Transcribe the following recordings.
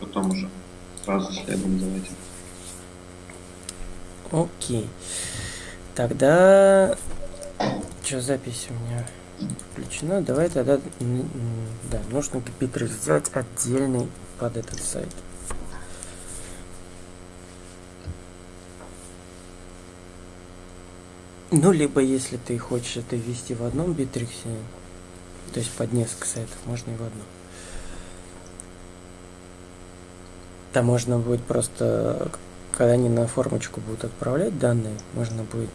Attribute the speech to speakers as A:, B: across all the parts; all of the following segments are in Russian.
A: потом уже сразу следом этим.
B: Окей. Тогда... Что, запись у меня включена? Давай тогда... Да, нужно битрейс сделать отдельный под этот сайт. Ну, либо если ты хочешь это ввести в одном битриксе, то есть под несколько сайтов, можно и в одном. Там можно будет просто, когда они на формочку будут отправлять данные, можно будет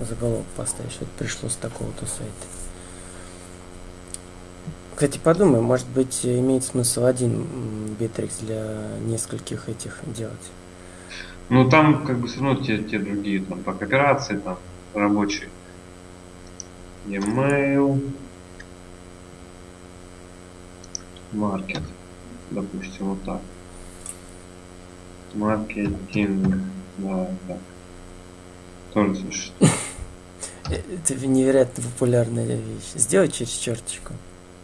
B: заголовок поставить, что это пришло с такого-то сайта. Кстати, подумай, может быть, имеет смысл один битрикс для нескольких этих делать.
A: Ну там как бы все равно те, те другие, там по кооперации, там рабочие. E-mail. Маркет. Допустим, вот так. Маркетинг. Да, так. Тоже существует.
B: Э, Это невероятно популярная вещь. Сделай через черточку.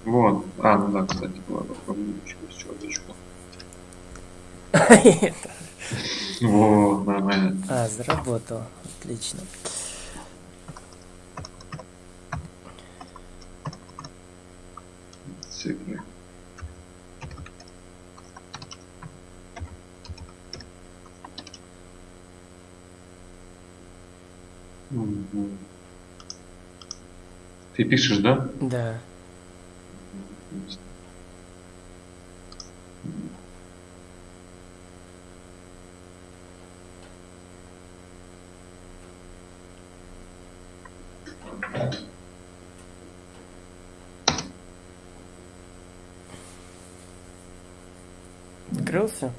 A: Вот. А, ну да, кстати, попробуем через черточку. Вот, нормально.
B: А, заработал. Отлично.
A: Цифры. Ты пишешь, да?
B: Да. Открылся?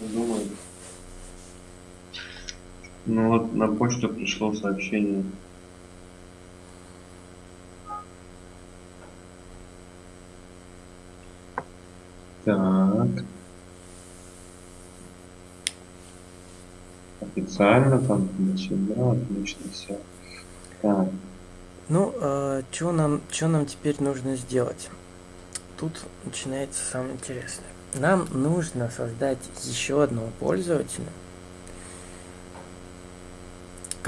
A: Думаю. Ну вот на почту пришло сообщение. Так. Официально там, да, отлично все. Так,
B: Ну, что нам, что нам теперь нужно сделать? Тут начинается самое интересное. Нам нужно создать еще одного пользователя,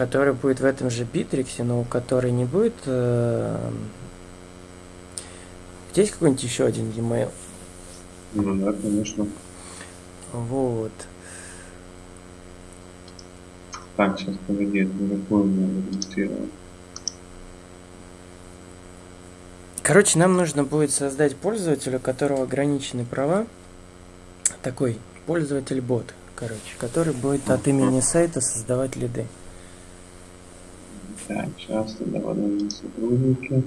B: который будет в этом же битриксе, но у которой не будет... э, Есть какой-нибудь еще один e-mail?
A: ну да, конечно.
B: Вот.
A: Так, сейчас погоди, это на какую мне регистрировать?
B: Короче, нам нужно будет создать пользователя, у которого ограничены права. Такой пользователь-бот, короче, который будет от имени сайта создавать лиды.
A: Так, тогда подожди сотрудники.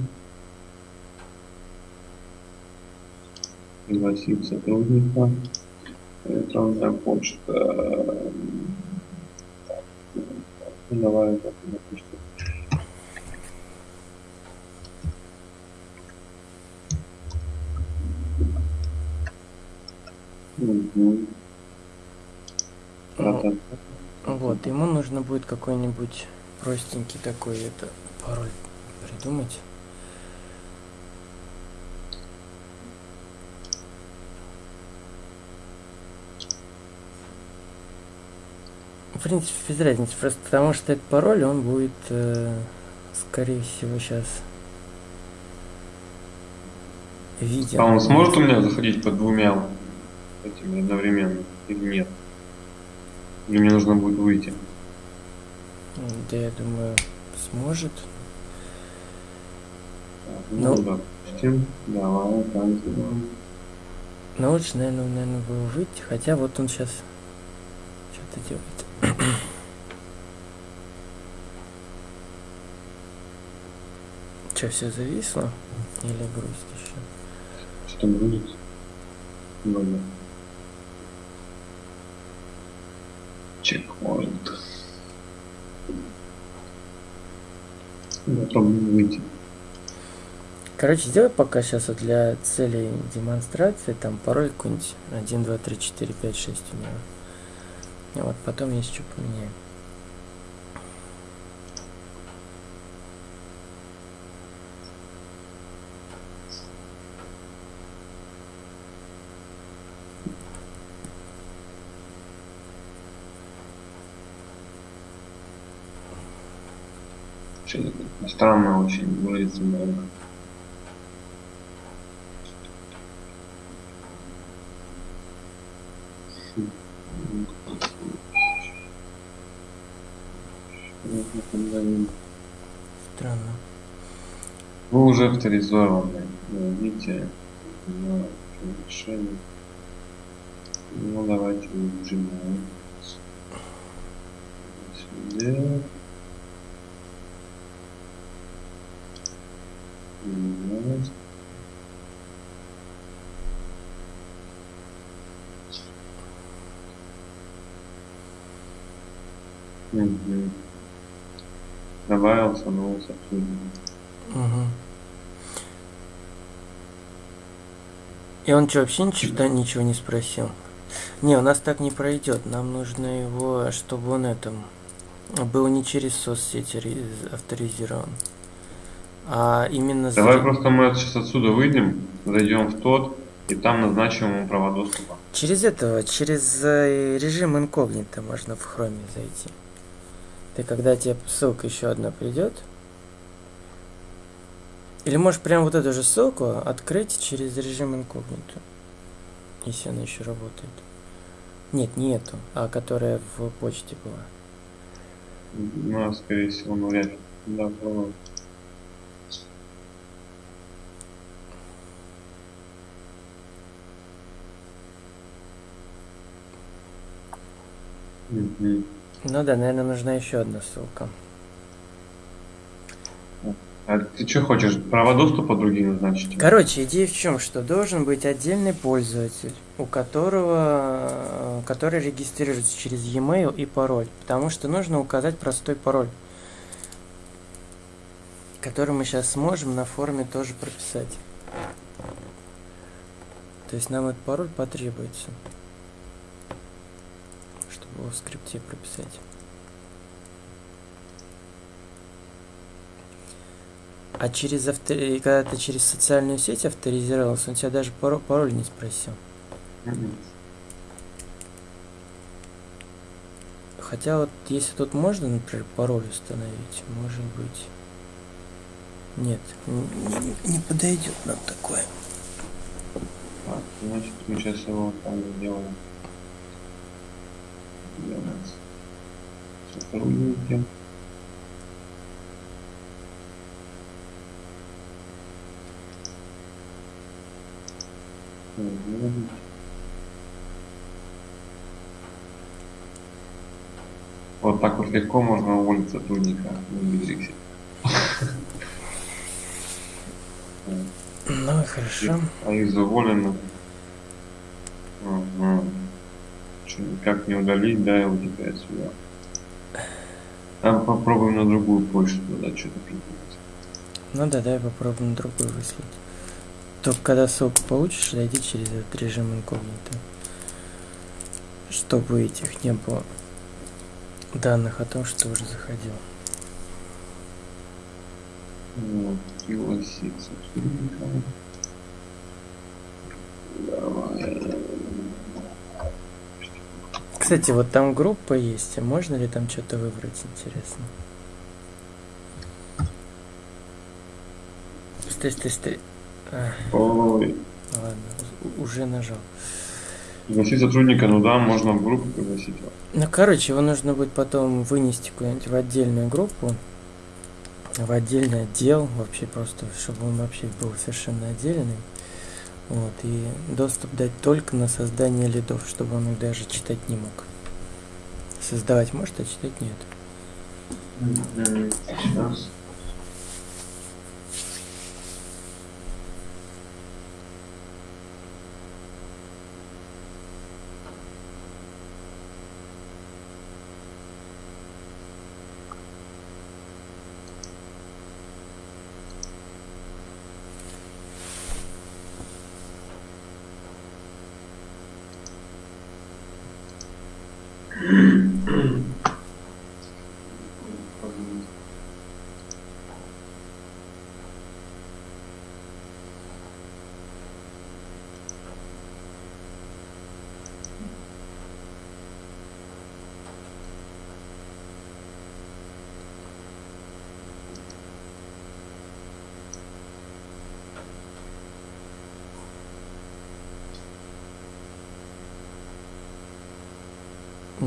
A: Пригласить сотрудника. Электронная почта. Так, ну, давай, так, допустим. Та-та-та.
B: Вот, ему нужно будет какой-нибудь простенький такой это пароль придумать. В принципе, без разницы, просто потому что этот пароль, он будет, э, скорее всего, сейчас виден.
A: А он сможет у меня заходить под двумя этими одновременно или нет? Или мне нужно будет выйти?
B: Да, я думаю, сможет.
A: Ну,
B: Ну.
A: допустим, давай так сделаем.
B: Но лучше, наверное, наверное, было выйти, хотя вот он сейчас что-то делает. Че, все зависло? Или грусть еще?
A: Что будет? Ладно. Чекпоинт.
B: Короче, сделай пока сейчас вот для целей демонстрации там пароль какой-нибудь 1, 2, 3, 4, 5, 6 у. И вот потом есть что поменяем.
A: Что-то странно очень выглядит много.
B: Странно.
A: Вы уже авторизованы. Видите решение. Ну давайте нажимаем. Сюда. Вот. Мгм. Добавился новый сотрудник.
B: Угу. И он что, вообще ничего, ничего не спросил? Не, у нас так не пройдет. Нам нужно его, чтобы он этом был не через соцсети авторизирован, а именно за-
A: Давай просто мы сейчас отсюда выйдем, зайдем в тот, и там назначим ему права доступа.
B: через этого, через э, режим инкогнито можно в хроме зайти. Ты когда тебе ссылка еще одна придет, или можешь прям вот эту же ссылку открыть через режим инкогнито, если она еще работает. Нет, не эту, а которая в почте была.
A: Ну, а, скорее всего, ну вряд ли. Да, попробуем.
B: Ну да, наверное, нужна еще одна ссылка.
A: А ты что хочешь, права доступа другие назначить?
B: Короче, идея в чем, что должен быть отдельный пользователь, у которого, э, который регистрируется через e-mail и пароль, потому что нужно указать простой пароль, который мы сейчас сможем на форуме тоже прописать. То есть нам этот пароль потребуется, в скрипте прописать. А через авто... и когда ты через социальную сеть авторизировался, он тебя даже пароль, пароль не спросил. Хотя вот если тут можно, например, пароль установить, может быть. Нет, не, не- подойдет нам такое.
A: Так, значит, мы сейчас его там сделаем. У нас сотрудники? Вот так вот легко можно уволить сотрудника в Битриксе.
B: Ну и хорошо.
A: А из уволенных. Ага. Никак не удалить, да, его теперь отсюда. А попробуем на другую почту, да, что-то придумать.
B: Ну да, давай попробуем на другой выслать. Только когда ссылку получишь, зайди через этот режим инкогнито. Чтобы этих не было данных о том, что уже заходил.
A: Вот, пригласить сотрудника. Давай.
B: Кстати, вот там группа есть, а можно ли там что-то выбрать, интересно? Стой, стой, стой.
A: Ой.
B: ладно, уже нажал.
A: Пригласить сотрудника, ну да, можно в группу пригласить.
B: Ну, короче, его нужно будет потом вынести куда-нибудь в отдельную группу, в отдельный отдел, вообще просто, чтобы он вообще был совершенно отдельный. Вот, и доступ дать только на создание лидов, чтобы он их даже читать не мог. Создавать может, а читать нет.
A: Сейчас.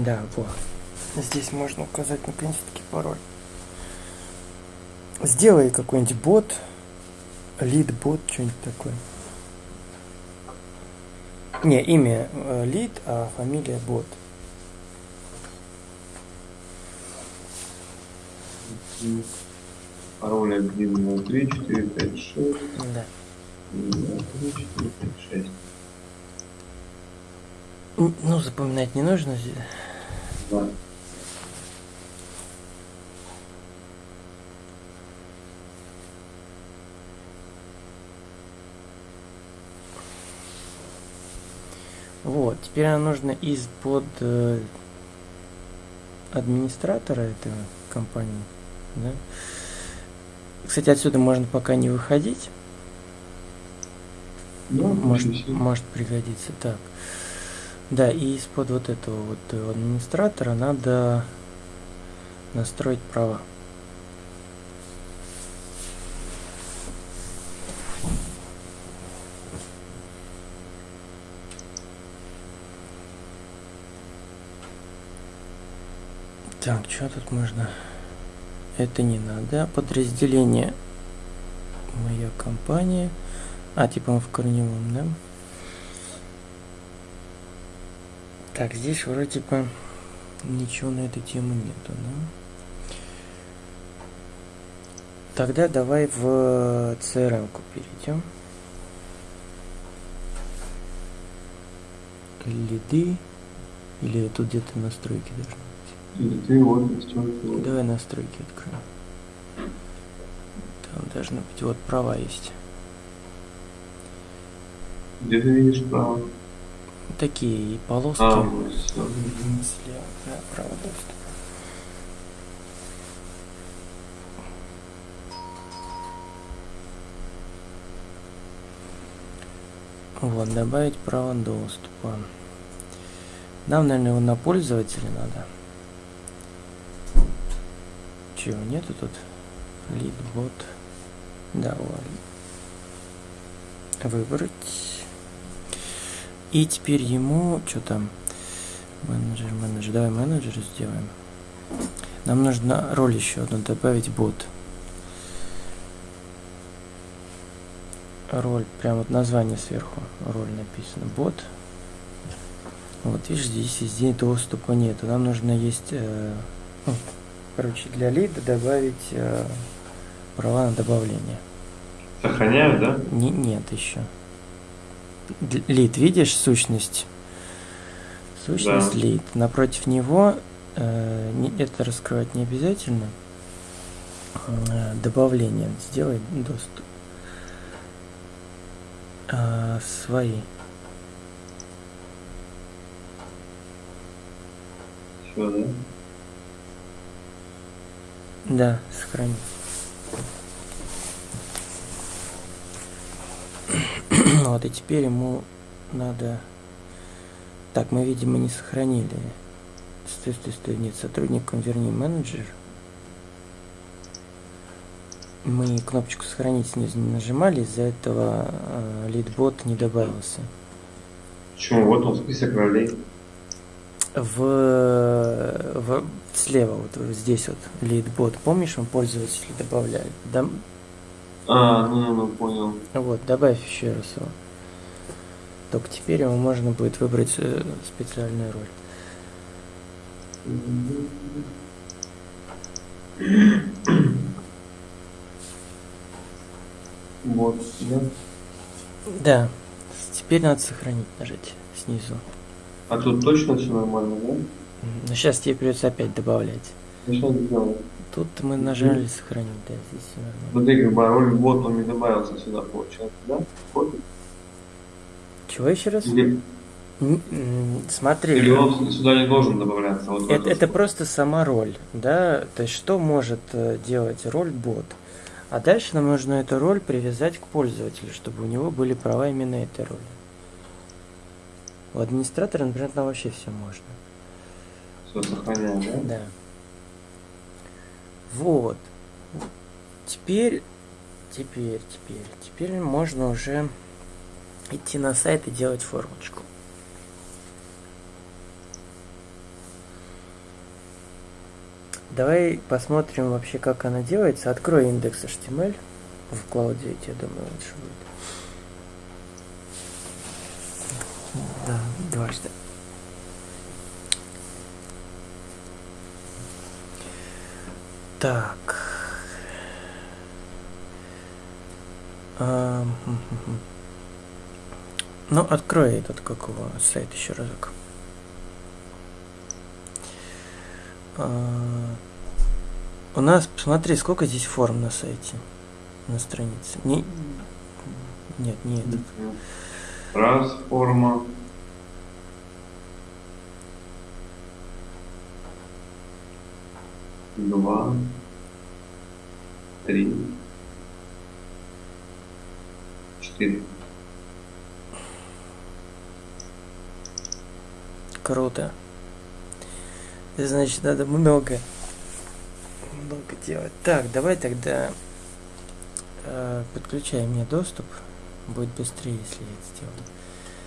B: Да, вот. Здесь можно указать наконец-таки пароль. Сделай какой-нибудь бот, лид бот, что-нибудь такое. Не, имя э, лид, а фамилия бот.
A: Пароль 1, 3, 4, 5, 6.
B: Да.
A: 1, 3, 4, 5, 6.
B: М, Ну, запоминать не нужно. зи-
A: Да.
B: Вот, теперь нам нужно из-под э, администратора этой компании. Да? Кстати, отсюда можно пока не выходить.
A: Ну,
B: может, может пригодиться. Так. Да, и из-под вот этого вот администратора надо настроить права. Так, что тут можно? Это не надо. Подразделение. Моя компания. А, типа мы в корневом, да? Так, здесь вроде бы ничего на эту тему нету, да? Тогда давай в CRM-ку перейдем. Лиды. Или тут где-то настройки должны быть.
A: Вот настройки.
B: Давай настройки откроем. Там должны быть вот права есть.
A: Где ты видишь право?
B: Такие полоски.
A: А, вот.
B: Слева, право доступа. Вот, добавить право доступа. Нам, наверное, его на пользователя надо. Чего, нету тут? Лид, бот. Да, вот. Выбрать. И теперь ему, что там, менеджер, менеджер, давай менеджер сделаем. Нам нужно роль еще одну добавить, бот. Роль, прям вот название сверху, роль написано, бот. Вот видишь, здесь везде доступа нету. Нам нужно есть, э, ну, короче, для лида добавить э, права на добавление.
A: Сохраняю, да?
B: Не, нет еще. Лид, видишь сущность? Сущность
A: Да.
B: лид. Напротив него э, не- это раскрывать не обязательно. Э, добавление. Сделай доступ. А, свои.
A: Все, да?
B: Да, сохрани. вот и теперь ему надо... Так, мы, видимо, не сохранили. Стой, стой, стой, нет, сотрудникам верни менеджер. Мы кнопочку сохранить снизу не нажимали, из-за этого э, лидбот не добавился.
A: Почему? Вот он список ролей.
B: В, в- слева, вот, здесь вот лидбот, помнишь, мы пользователи добавляли? Да,
A: А, ну, ну, понял.
B: Вот, добавь еще раз его. Только теперь ему можно будет выбрать э, специальную роль.
A: Вот, да?
B: Да, теперь надо сохранить, нажать снизу.
A: А тут точно все нормально, да?
B: Но сейчас тебе придется опять добавлять.
A: Ну что?
B: Тут мы нажали сохранить, да, здесь все нормально.
A: Смотри, как бот он не добавился сюда, получается, да? Вот.
B: Чего еще раз?
A: Или,
B: Смотри,
A: или он сюда не должен добавляться? Вот
B: это, это просто сама роль, да? То есть что может э, делать роль бот? А дальше нам нужно эту роль привязать к пользователю, чтобы у него были права именно этой роли. У администратора, например, там вообще все можно.
A: Все, сохраняем, да?
B: Да. Вот. Теперь, теперь, теперь, теперь можно уже идти на сайт и делать формочку. давай посмотрим вообще, как она делается. Открой индекс HTML в Cloud 9, я думаю, лучше будет. Да, дважды. Так. А. Ну, открой этот, как его, сайт еще разок. А, у нас, посмотри, сколько здесь форм на сайте, на странице. Не, нет, не этот.
A: Раз форма. Два. Три. Четыре.
B: Круто. Значит, надо много, много делать. Так, давай тогда э, подключай мне доступ. Будет быстрее, если я это сделаю.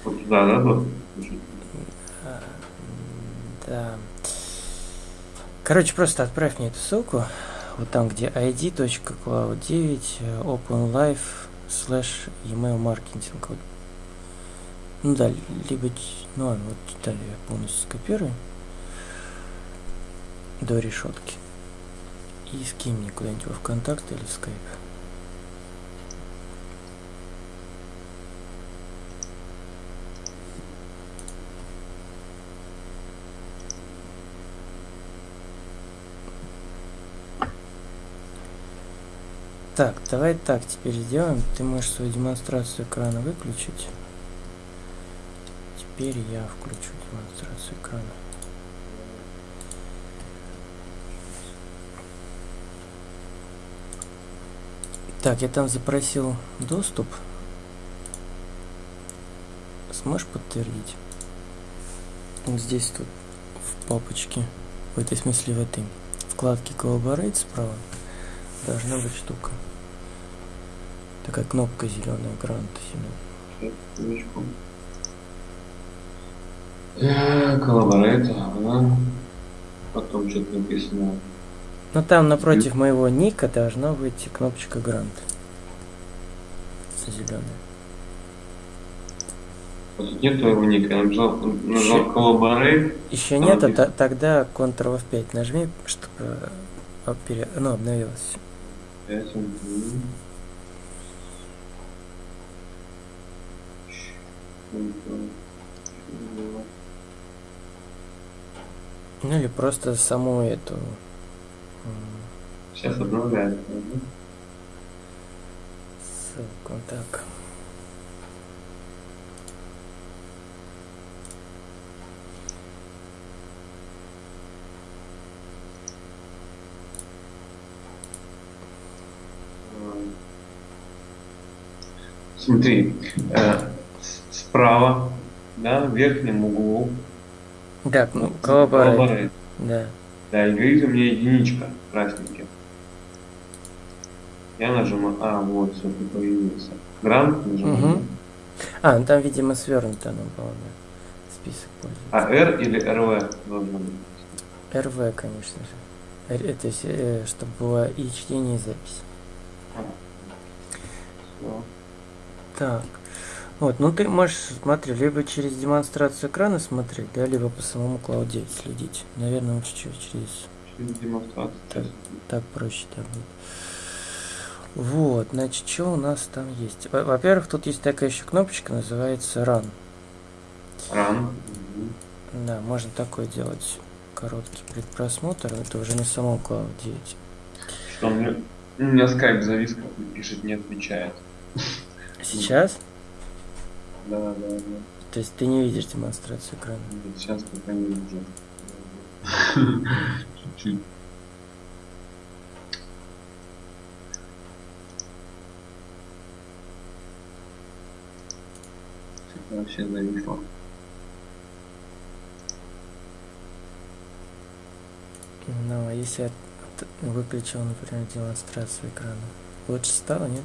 A: Вот туда, да, вот?
B: А, да. Короче, просто отправь мне эту ссылку. Вот там, где id.cloud9 openlife slash email marketing. Вот. Ну да, либо... Ну ладно, вот детали я полностью скопирую до решетки. И скинь мне куда-нибудь во ВКонтакте или в Skype. Так, давай так теперь сделаем. Ты можешь свою демонстрацию экрана выключить. Теперь я включу демонстрацию экрана. Так, я там запросил доступ. Сможешь подтвердить? Вот здесь тут в папочке, в этой смысле в этой вкладке Collaborate справа должна быть штука. Такая кнопка зеленая, грант зеленый.
A: Collaborate, ага. Потом что-то написано.
B: Ну там напротив моего ника должна быть кнопочка грант. Зеленая.
A: Вот нет твоего ника, я нажал, нажал Collaborate.
B: Еще нет, а тогда Ctrl F5 нажми, чтобы об- пере- ну, обновилось.
A: Пять, один.
B: Ну или просто саму эту
A: Сейчас обновляется. ага.
B: ссылку. Так.
A: Смотри, э, справа, да, в верхнем углу.
B: Так, ну. Collaborate. Да.
A: Да, и говорит у меня единичка красненьким. Я нажимаю, а, вот, все, ты появился. Грант нажимаю.
B: Мгм. А, ну там, видимо, свернуто оно было, да. Список пользователей.
A: А R или RV должно быть?
B: РВ, конечно же. Это есть, э, чтобы было и чтение, и запись.
A: Всё.
B: Так. Вот, ну ты можешь, смотри, либо через демонстрацию экрана смотреть, да, либо по самому 9 следить. Наверное, лучше через, через
A: демонстрацию. Сейчас.
B: так проще так будет. Вот, значит, что у нас там есть? Во- Во-первых, тут есть такая еще кнопочка, называется Run.
A: Мгм.
B: Да, можно такой делать короткий предпросмотр, это уже на самом Cloud 9.
A: Что у меня, у меня скайп завис, как пишет, не отвечает.
B: Сейчас?
A: Да, да, да.
B: То есть ты не видишь демонстрацию экрана?
A: Нет, Сейчас пока не вижу. Чуть-чуть. Вообще зависло.
B: Ну, а если я от- выключил, например, демонстрацию экрана, лучше стало, нет?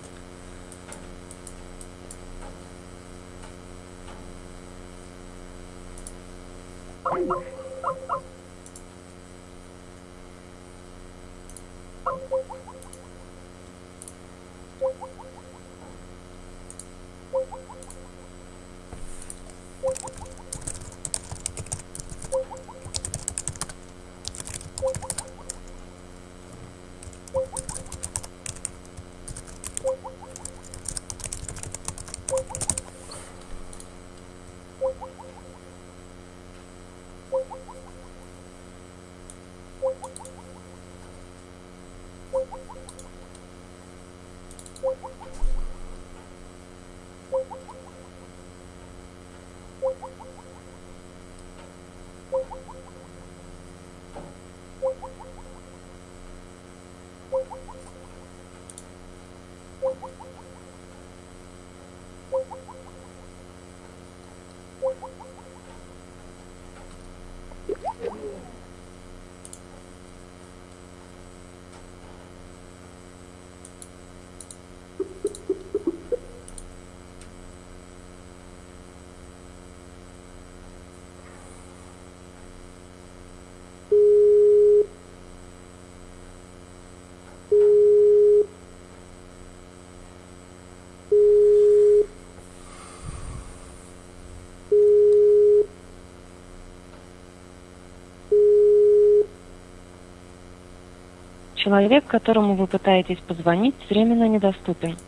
C: Человек, которому вы пытаетесь позвонить, временно недоступен.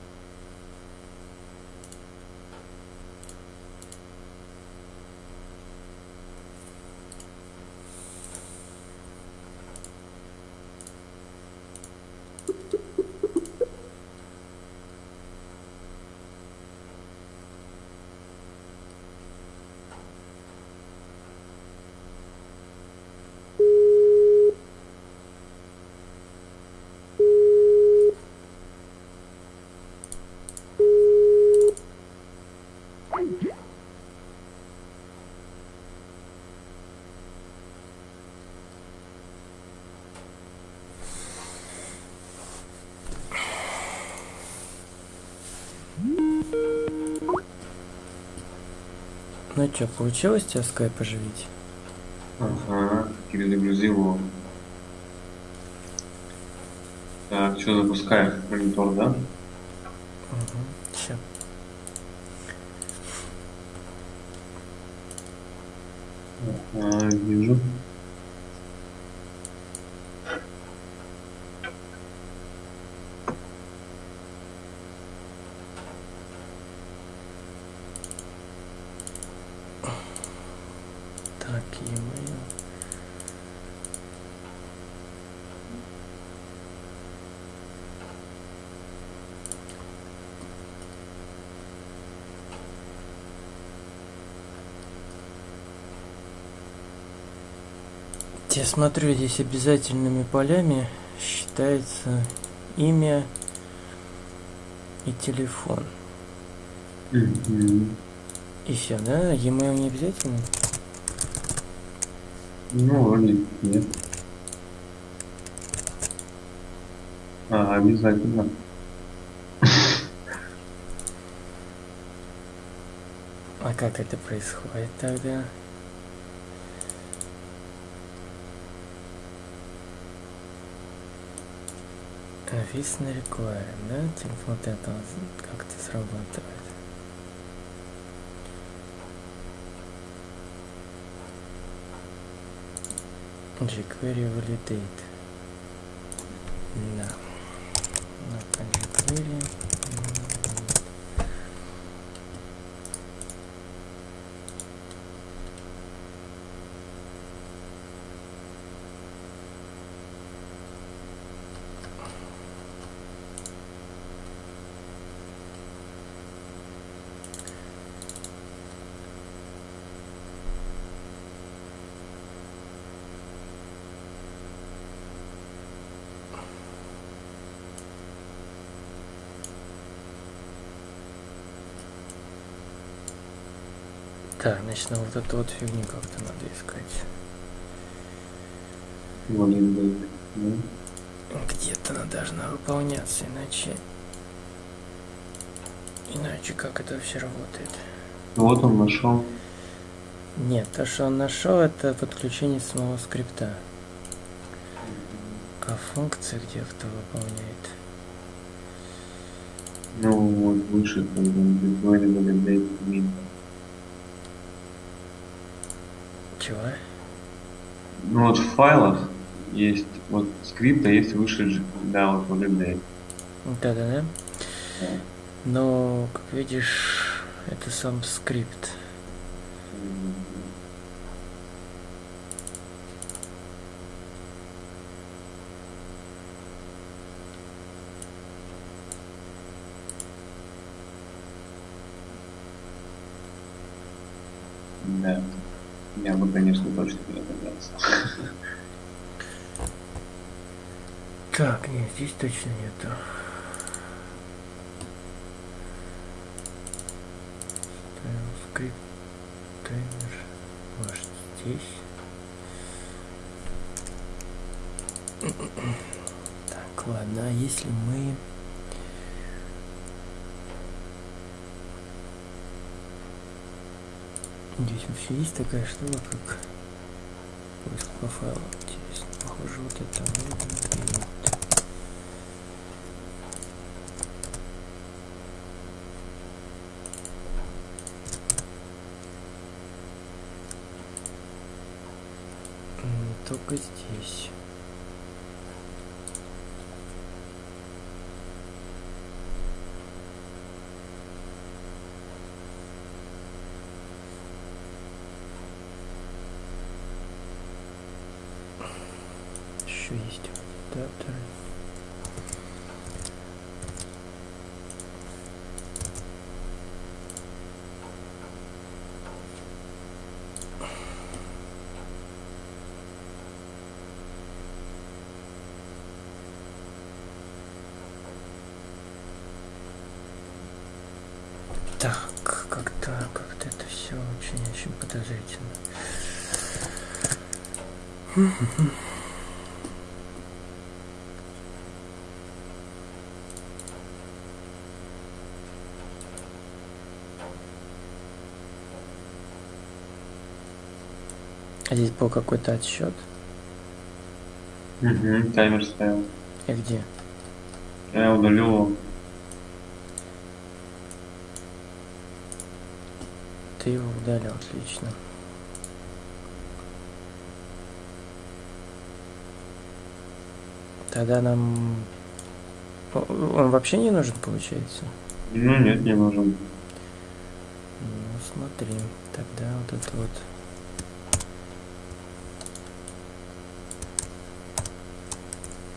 B: Ну что, получилось тебя скайп оживить?
A: Ага, перезагрузил его. Так, что запускаем? Монитор, да?
B: Угу. Сейчас.
A: А, вижу.
B: E-mail. Я смотрю, здесь обязательными полями считается имя и телефон.
A: Мгм.
B: И все, да? E-mail не обязательно?
A: Ну, вроде нет. А, обязательно.
B: А как это происходит тогда? Висна required, да? Телефон это как-то срабатывает. jQuery validate. Да. Нам вот эту вот фигню как-то надо искать. Где-то она должна выполняться, иначе... Иначе как это вообще работает?
A: Вот он нашел.
B: Нет, то, что он нашел, это подключение самого скрипта. А функция где кто выполняет?
A: Ну, вот выше, там, Very Ну, вот в файлах есть, вот скрипт, а есть выше, да, вот Validate.
B: Да-да-да. Но, как видишь, это сам скрипт.
A: Да. Я бы, конечно, точно не догадался.
B: Так, нет, здесь точно нету. Ставим скрипт, таймер, ваш здесь. Так, ладно, а если мы... Здесь вообще есть такая штука, как поиск по файлам. Интересно, похоже, вот это вот. Только здесь. еще есть? Адаптеры. Так, как-то, как-то это все очень-очень подозрительно. А здесь был какой-то отсчет.
A: Угу, таймер стоял.
B: И где?
A: Я удалил его.
B: Ты его удалил, отлично. Тогда нам... Он вообще не нужен, получается?
A: Ну нет, не нужен.
B: Ну, смотри. Тогда вот это вот...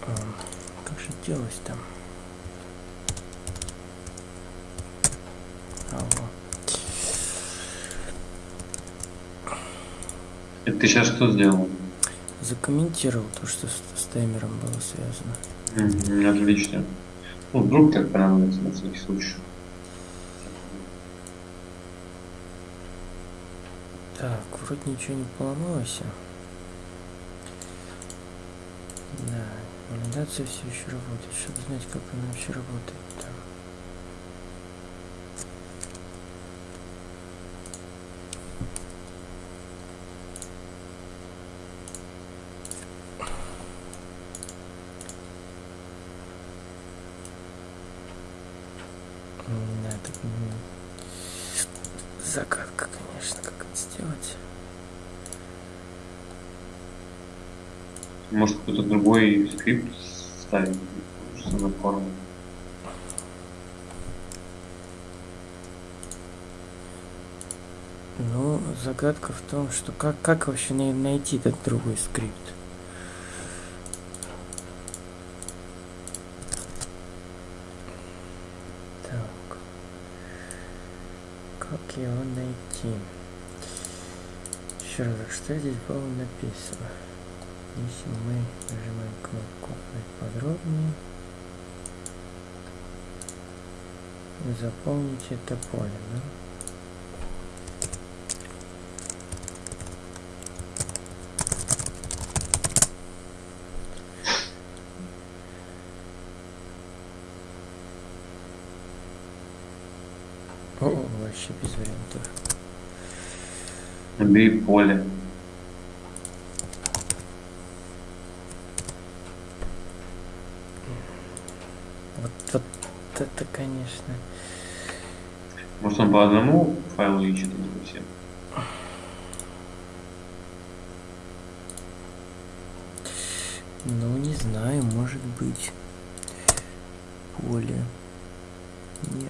B: А, Как же делать там?
A: Это ты сейчас что сделал?
B: Закомментировал то, что с, с таймером было связано.
A: Мгм, отлично. Ну, вдруг так понадобится на всякий случай.
B: Так, вроде ничего не поломалось. Да, валидация все еще работает. Чтобы знать, как она вообще работает. Так. М, Да, так, м, загадка, конечно, как это сделать.
A: Может кто-то другой скрипт ставить, что на форму.
B: Ну, загадка в том, что как, как вообще най- найти этот другой скрипт? Так. Как его найти? Еще раз, что здесь было написано? Если мы нажимаем кнопку «Узнать подробнее», заполните это поле, да? О, вообще без вариантов.
A: Набери поле.
B: Вот, вот это, конечно.
A: Может он по одному файлу а не по всем?
B: Ну, не знаю, может быть. Поле. Не.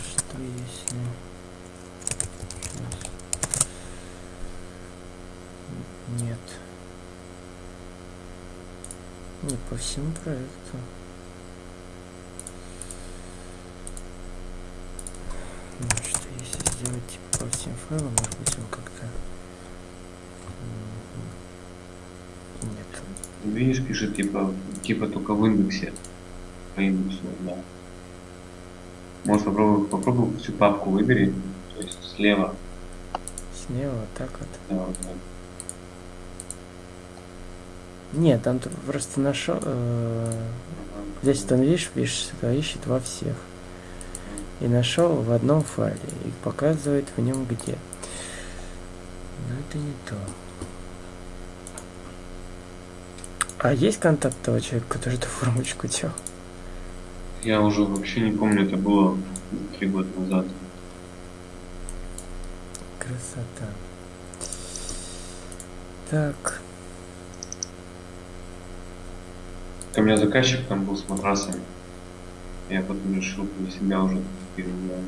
B: Что если... Нет. Не по всему проекту. Ну, что если сделать файлам, может быть он как-то... Нет.
A: Видишь, пишет типа, типа только в индексе. По индексу, да. Может попробуй, попробуй всю папку выбери, то есть слева.
B: Слева так вот.
A: Да, вот так.
B: Нет, там просто нашел. э, Здесь он видишь, видишь, ищет во всех. И нашел в одном файле. И показывает в нем где. Но это не то. А есть контакт того человека, который эту формочку делал?
A: Я уже вообще не помню, это было три года назад.
B: Красота. Так.
A: У меня заказчик там был с матрасами. Я потом решил для себя уже переделать.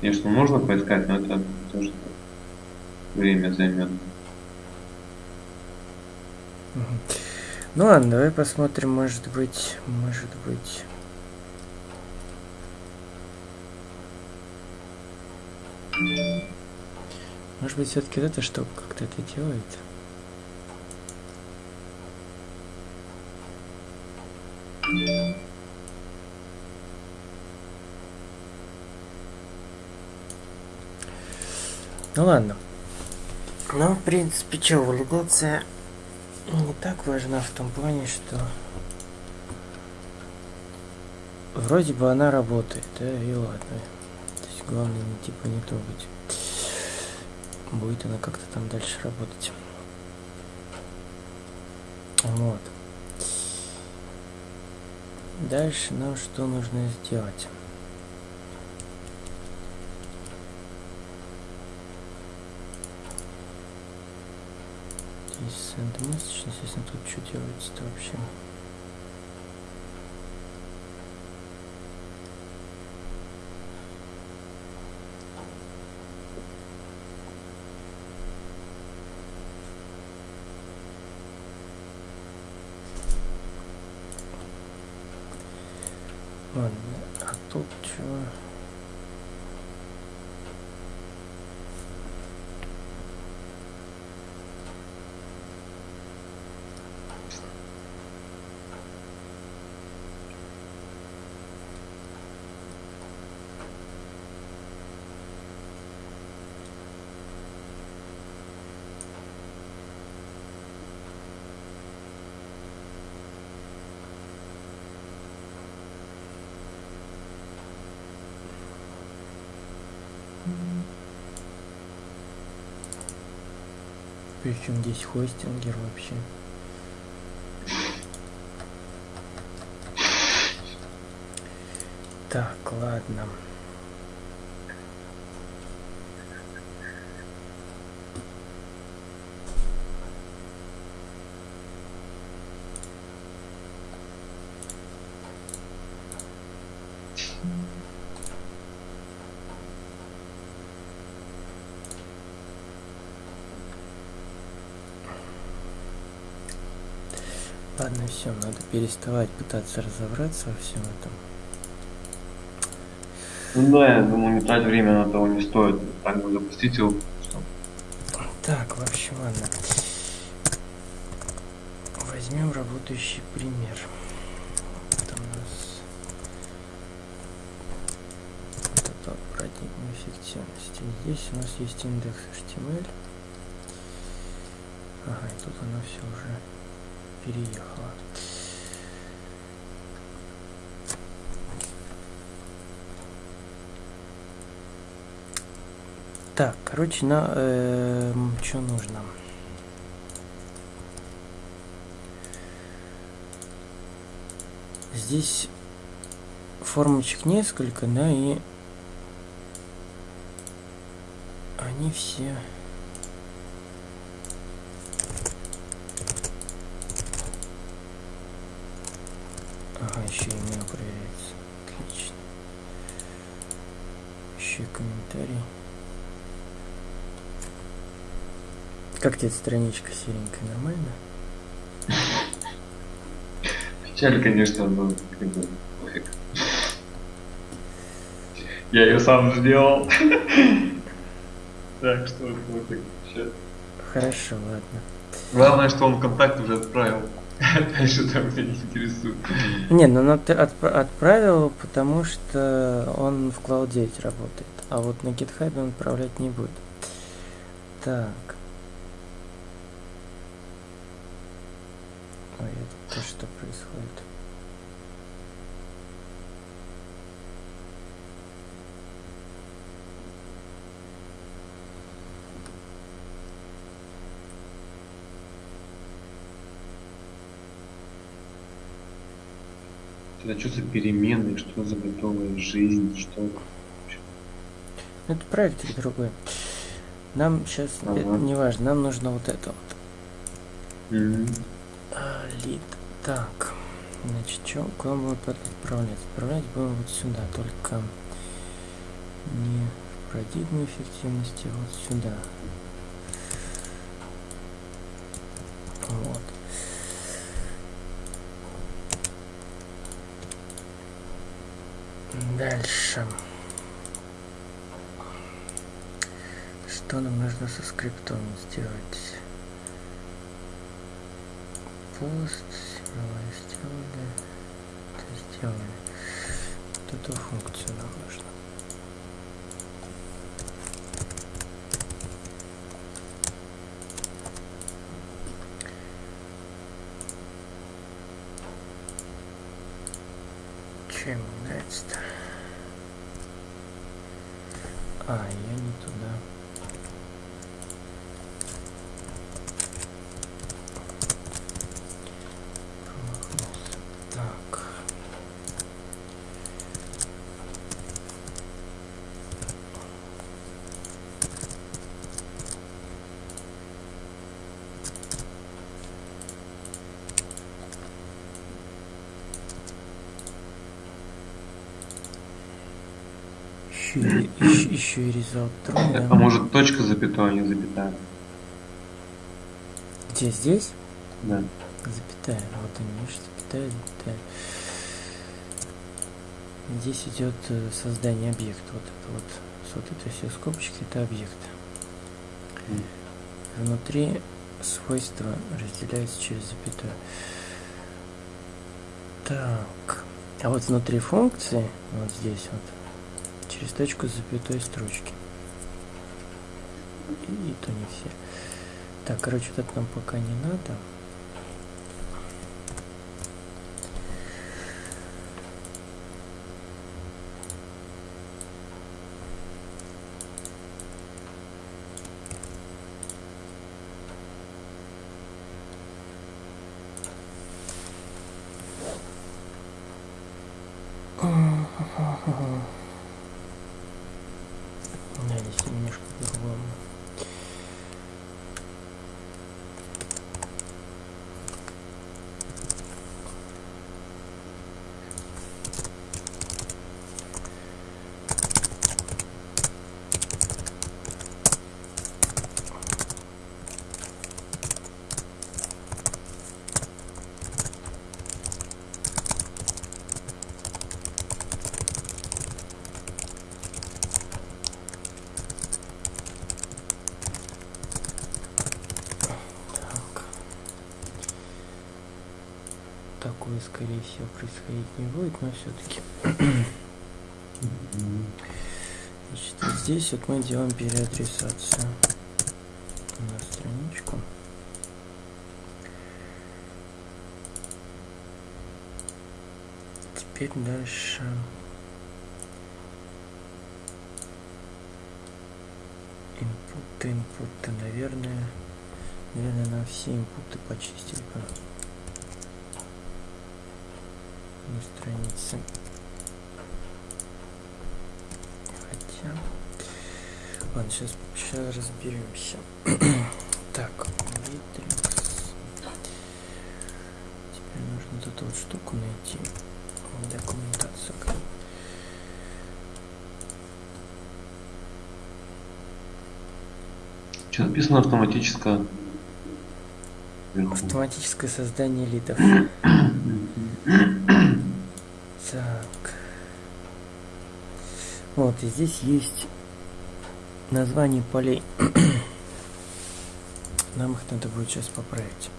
A: Конечно, можно поискать, но это тоже время займет.
B: Ну ладно, давай посмотрим, может быть, может быть. Может быть, все-таки эта штука как-то это делает? Ну ладно. Ну, в принципе, что, валидация не так важна в том плане, что вроде бы она работает, да, и ладно. То есть главное не типа не трогать. Будет она как-то там дальше работать. Вот. Дальше нам что нужно сделать? Message, естественно, тут что делается-то вообще? Ладно, а тут чего? Причем здесь хостингер вообще? Так, ладно. Ладно, все, надо переставать пытаться разобраться во всем этом.
A: Ну да, я думаю, не тратить время на того не стоит. Так бы запустить его.
B: Так, в общем, ладно. Возьмем работающий пример. Это у нас вот это парадигма эффективности. Здесь у нас есть индекс HTML. Ага, и тут оно все уже переехало. Так, короче, на что нужно? Здесь формочек несколько, да, и они все Ага, еще email проверяется. Отлично. Еще и комментарий. Эта страничка серенькая? Нормально?
A: Печаль, конечно, но как бы пофиг. Я ее сам сделал. Так что пофиг.
B: Хорошо, ладно.
A: Главное, что он контакт уже отправил. Дальше там меня не интересует.
B: Не, ну ты отп- отправил, потому что он в Cloud 9 работает. А вот на GitHub он отправлять не будет. Так. Ой, это то, что происходит.
A: Это что за перемены, что за готовая жизнь, что...
B: Ну, Это проектик другой. Нам сейчас,
A: Ага.
B: не важно, нам нужно вот это вот.
A: Мгм.
B: А, Лид. Так. Значит, что, куда будем отправлять? Отправлять будем вот сюда, только не в парадигмы эффективности вот сюда. Вот. Дальше. Что нам нужно со скриптом сделать? Пост, символы сделали. Это сделали. Вот эту функцию нам нужно. Чем нравится-то? А, я не туда. Промахнулся. Так. Еще, еще, еще и result true, да?
A: А может точка запятой, а не запятая?
B: Где здесь?
A: Да.
B: Запятая. Вот они, видишь, запятая, запятая. Здесь идет э, создание объекта. Вот это вот. Вот это все скобочки, это объект. Внутри свойства разделяются через запятую. Так. А вот внутри функции, вот здесь вот, через точку с запятой строчки. И, и то не все. Так, короче, вот это нам пока не надо. Да, здесь немножко по-другому. Так. Такое, скорее всего, происходить не будет, но все-таки. Значит, вот здесь вот мы делаем переадресацию на страничку. Теперь дальше. Инпуты, инпуты, наверное. Наверное, на все инпуты почистить странице. Хотя... Ладно, сейчас, сейчас разберемся. так, Matrix. Теперь нужно вот эту вот штуку найти. Документацию.
A: Что написано автоматическое?
B: Автоматическое создание лидов. Так. И здесь есть название полей. Нам их надо будет сейчас поправить.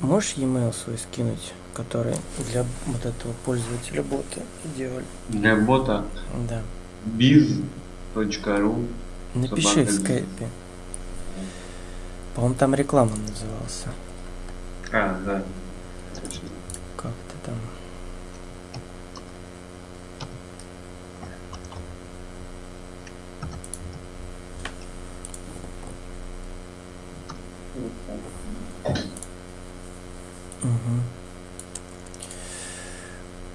B: Можешь e-mail свой скинуть, который для вот этого пользователя бота делали?
A: Для бота
B: Да.
A: biz.ru
B: Напиши в скайпе. По-моему, там реклама назывался.
A: А, да.
B: Как ты там? Мгм.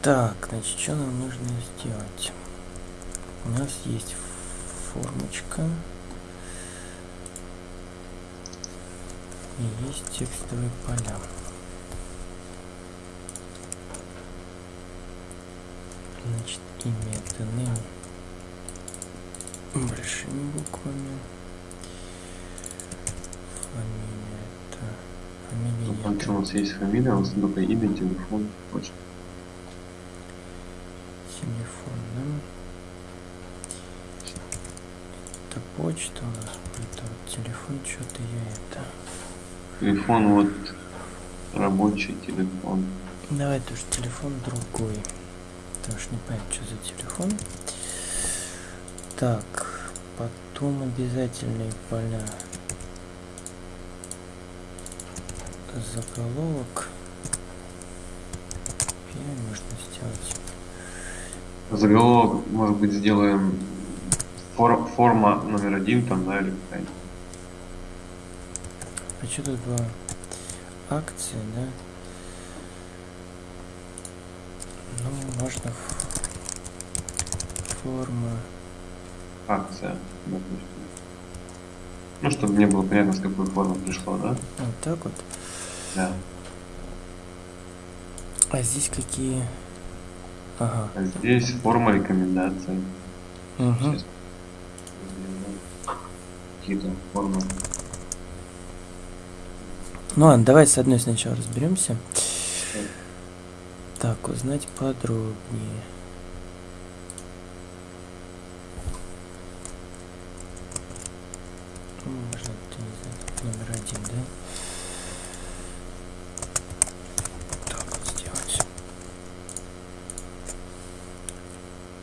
B: Так, значит, что нам нужно сделать? У нас есть формочка. есть текстовые поля. Значит, имя это name большими буквами. Фамилия это... Фамилия ну,
A: там у нас есть фамилия, у нас только имя, телефон, почта.
B: Телефон, да? Это почта у нас, это телефон, что-то я это...
A: Телефон вот рабочий телефон.
B: Давай тоже телефон другой. Потому что не понятно, что за телефон. Так, потом обязательные поля. Заголовок. Первый можно сделать.
A: Заголовок, может быть, сделаем фор- форма номер один там, да, или какая-нибудь.
B: Что тут было? Акции, да? Ну, можно форма.
A: акция, допустим. Ну, чтобы мне было понятно, с какой формы пришло, да?
B: Вот так вот.
A: Да.
B: А здесь какие? Ага.
A: А здесь форма рекомендаций.
B: Угу.
A: Какие-то формы.
B: Ну ладно, давай с одной сначала разберемся. Так, узнать подробнее. Можно номер один, да? Так вот сделать.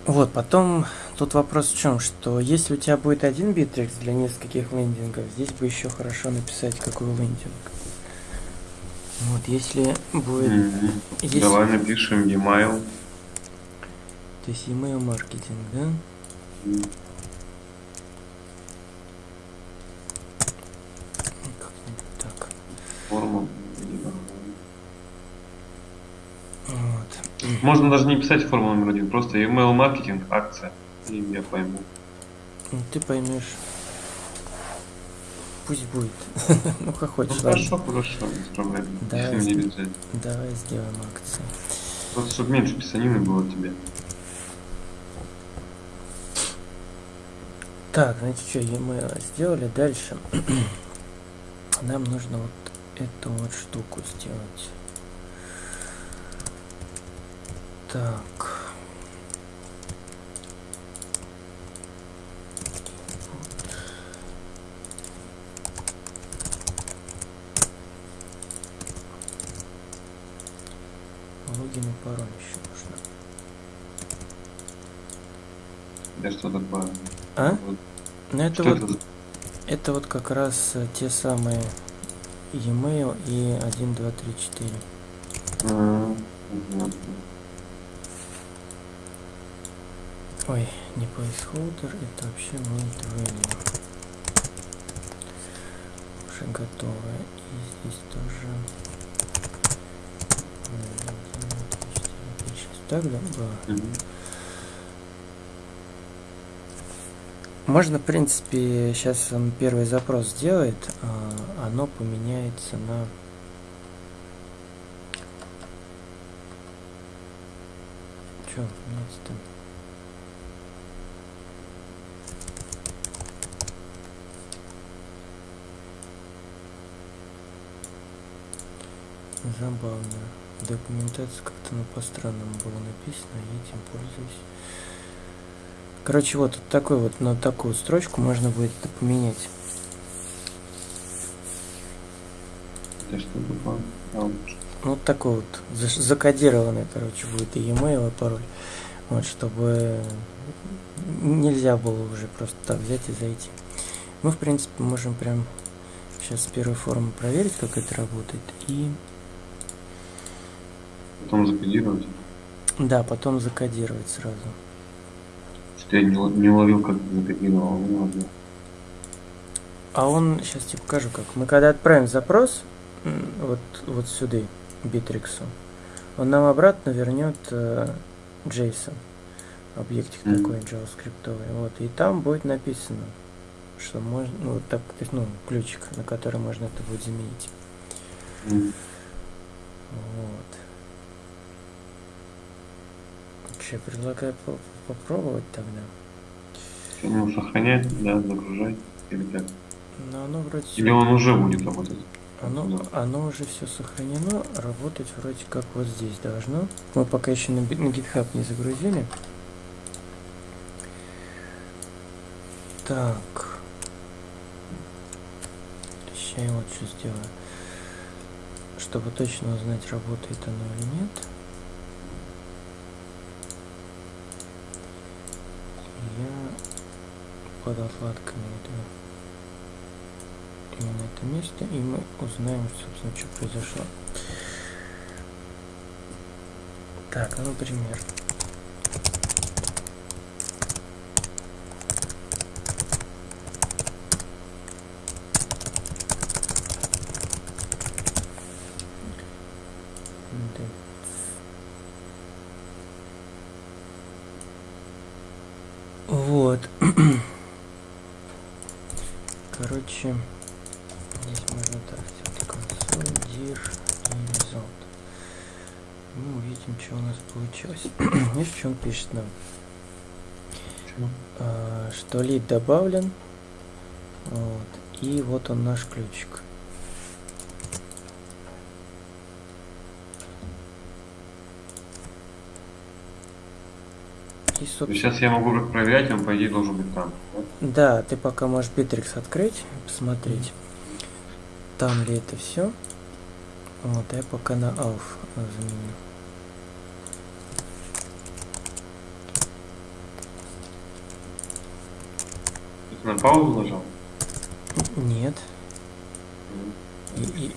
B: Вот, потом тут вопрос в чем, что если у тебя будет один битрекс для нескольких лендингов, здесь бы еще хорошо написать, какой лендинг. Вот, если будет...
A: Мгм.
B: Если-
A: Давай напишем e-mail.
B: То есть email маркетинг, да? Ну, Как-нибудь так.
A: Форму.
B: Вот.
A: Можно даже не писать форму номер один, просто email маркетинг, акция. И я пойму.
B: Ну, ты поймешь. Пусть будет. ну, как
A: Ну,
B: хочешь, ладно.
A: хорошо, хорошо, без проблем.
B: Да,
A: Если мне.
B: Давай сделаем акции.
A: Просто чтобы меньше писанины было тебе.
B: Так, значит, что, e-mail сделали. Дальше. Нам нужно вот эту вот штуку сделать. Так. И пароль еще нужно.
A: Да что такое?
B: А?
A: Вот.
B: Ну это
A: Что
B: вот
A: это
B: Это вот как раз э, те самые e-mail и 1, 2, 3, 4.
A: А, понятно.
B: Ой, не placeholder, это вообще main value. Уже готовое. И здесь тоже... Ой, 1, 2, 3, 4, 5, 6. Так, да?
A: Мгм.
B: Можно, в принципе, сейчас он первый запрос сделает, а оно поменяется на... Че меняется-то? Забавно. Документация как-то ну, по-странному было написано, я этим пользуюсь. Короче, вот тут такой вот, на такую строчку можно будет это поменять.
A: Вот.
B: Ну, Вот такой вот закодированный, короче, будет и e-mail, и пароль. Вот, чтобы нельзя было уже просто так взять и зайти. Мы, в принципе, можем прям сейчас с первой формы проверить, как это работает. И
A: Потом закодировать.
B: да, потом закодировать сразу.
A: Что-то я не, не уловил, как закодировал. Ну ладно.
B: А он, сейчас тебе покажу как. Мы когда отправим запрос, вот, вот сюда, Битриксу, он нам обратно вернет э, JSON. Объектик
A: Мгм.
B: такой JavaScript. Вот. И там будет написано, что можно, ну, вот так, то есть, ну, ключик, на который можно это будет заменить.
A: М.
B: Вот. Что, я предлагаю по- попробовать тогда.
A: Ну, сохранять, да, загружать. Или как?
B: Но оно вроде
A: Или он уже будет работать?
B: Оно, оно уже все сохранено, работать вроде как вот здесь должно. Мы пока еще на, на GitHub не загрузили. Так. Сейчас я вот что сделаю. Чтобы точно узнать, работает оно или нет. Я под отладками иду именно это место, и мы узнаем, собственно, что произошло. Так, ну, например. Да. Вот. Короче, здесь можно так сделать консоль, dir и result. Мы увидим, что у нас получилось. Нам?
A: Чё?
B: А, что лид добавлен. Вот. И вот он наш ключик. И, собственно,
A: Сейчас я могу проверять, он, по идее, должен быть там. да?
B: Ты пока можешь Bittrex открыть, посмотреть, там ли это все. Вот, я пока на Alf заменю.
A: На паузу нажал?
B: Нет. И, и-.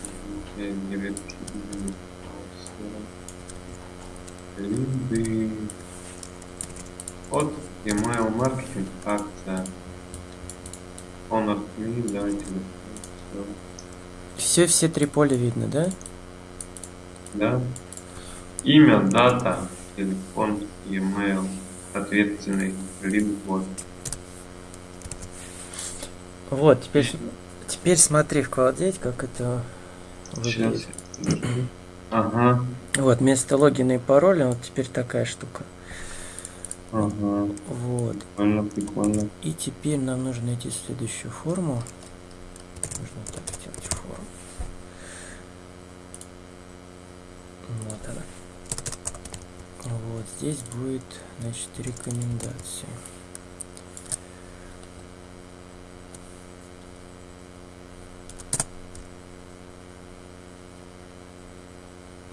A: Вот email маркетинг, акция. Honor me, давайте.
B: все, все три поля видно, да?
A: Да. Имя, дата, телефон, email, ответственный, лид, вот.
B: Вот, теперь, теперь смотри в кладеть, как это выглядит.
A: Ага,
B: Вот, вместо логина и пароля вот теперь такая штука.
A: ага.
B: Вот.
A: Прикольно, прикольно.
B: И теперь нам нужно найти следующую форму. Нужно так сделать форму. Вот она. Вот здесь будет, значит, рекомендации.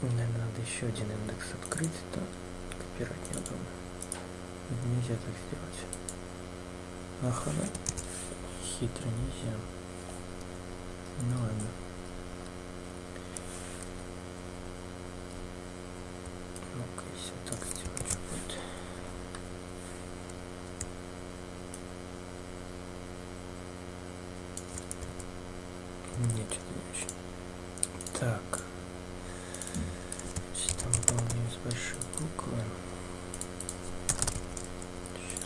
B: Наверное, надо еще один индекс открыть, то копировать неудобно. Нельзя так сделать. Да. хитро нельзя. Ну ладно. Ну-ка, если так сделать, что будет? Нет, что-то не очень. Так. Значит, там выполняем с большой буквы. Щас.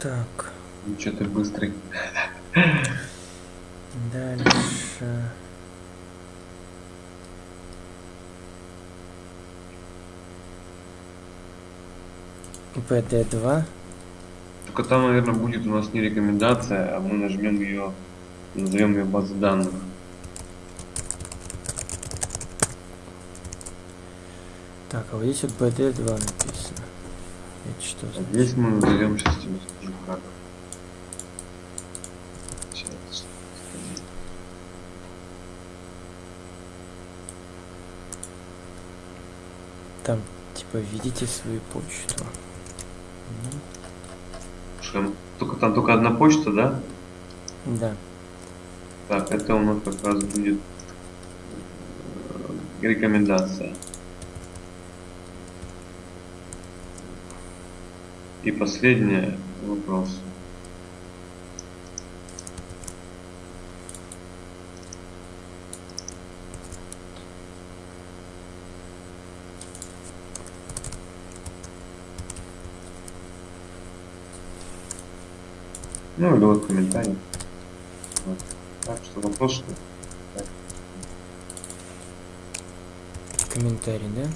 B: Так,
A: Че ты быстрый.
B: дальше. ПД-2.
A: Только там, наверное, будет у нас не рекомендация, а мы нажмем ее, назовем ее базу данных.
B: Так, а вот здесь вот БД-2 написано. Это что за...
A: Здесь мы назовем, сейчас тебе скажу как. Сейчас.
B: Там, введите свою почту.
A: Только там только одна почта, да?
B: Да.
A: Так, это у нас как раз будет э, рекомендация. И последнее вопрос. Ну или вот комментарий. Вот. Так что вопрос, что так.
B: Комментарий, да?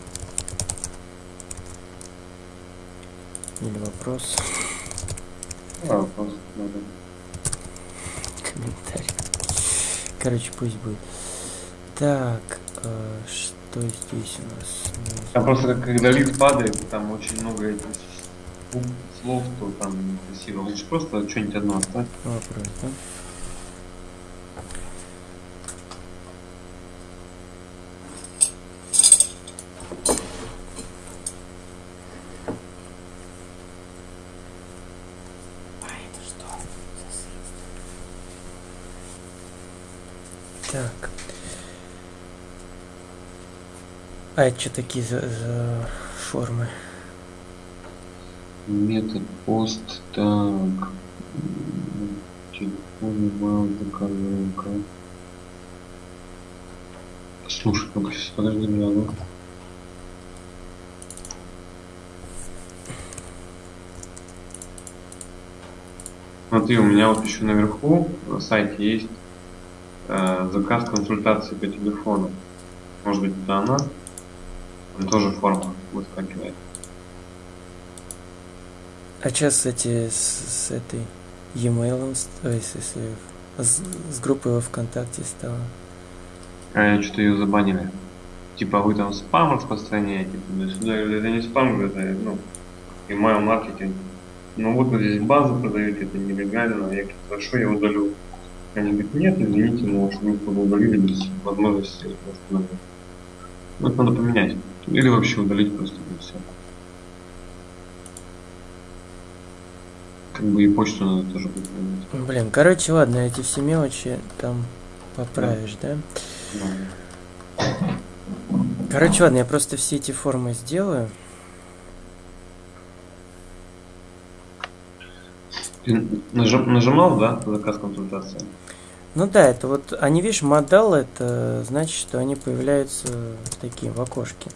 B: Или вопрос?
A: А, просто надо.
B: Комментарий. Короче, пусть будет. Так, э, что здесь у нас?
A: Там просто когда лифт падает, там очень много этих слов, то там некрасиво. Лучше просто что-нибудь одно оставь.
B: Вопрос, да? Так. А это что такие за, за формы?
A: Метод пост, так. Телефон, email, заказывалка. Слушай, сейчас подожди гляну. Смотри, у меня вот еще наверху на сайте есть э, заказ консультации по телефону. Может быть, это она? Там тоже форма выскакивает.
B: А сейчас эти с, с этой e-mail, ой, с, с- с- группой во ВКонтакте стало.
A: А что-то ее забанили. Типа вы там спам распространяете туда-сюда. Я Это не спам, это ну, email маркетинг. Ну вот вы здесь базу продаете, это нелегально. Я говорю, хорошо, я удалю. Они говорят, нет, извините, но что вы удалили без возможности восстановить. Ну, это надо поменять. Или вообще удалить просто и все. Как бы и почту надо тоже поменять.
B: Блин, короче, ладно, эти все мелочи там поправишь, да?
A: Ну,
B: Короче, ладно, я просто все эти формы сделаю.
A: Ты нажим- нажимал, да, заказ консультации?
B: Ну да, это вот, они, видишь, модал, это значит, что они появляются такие в окошке.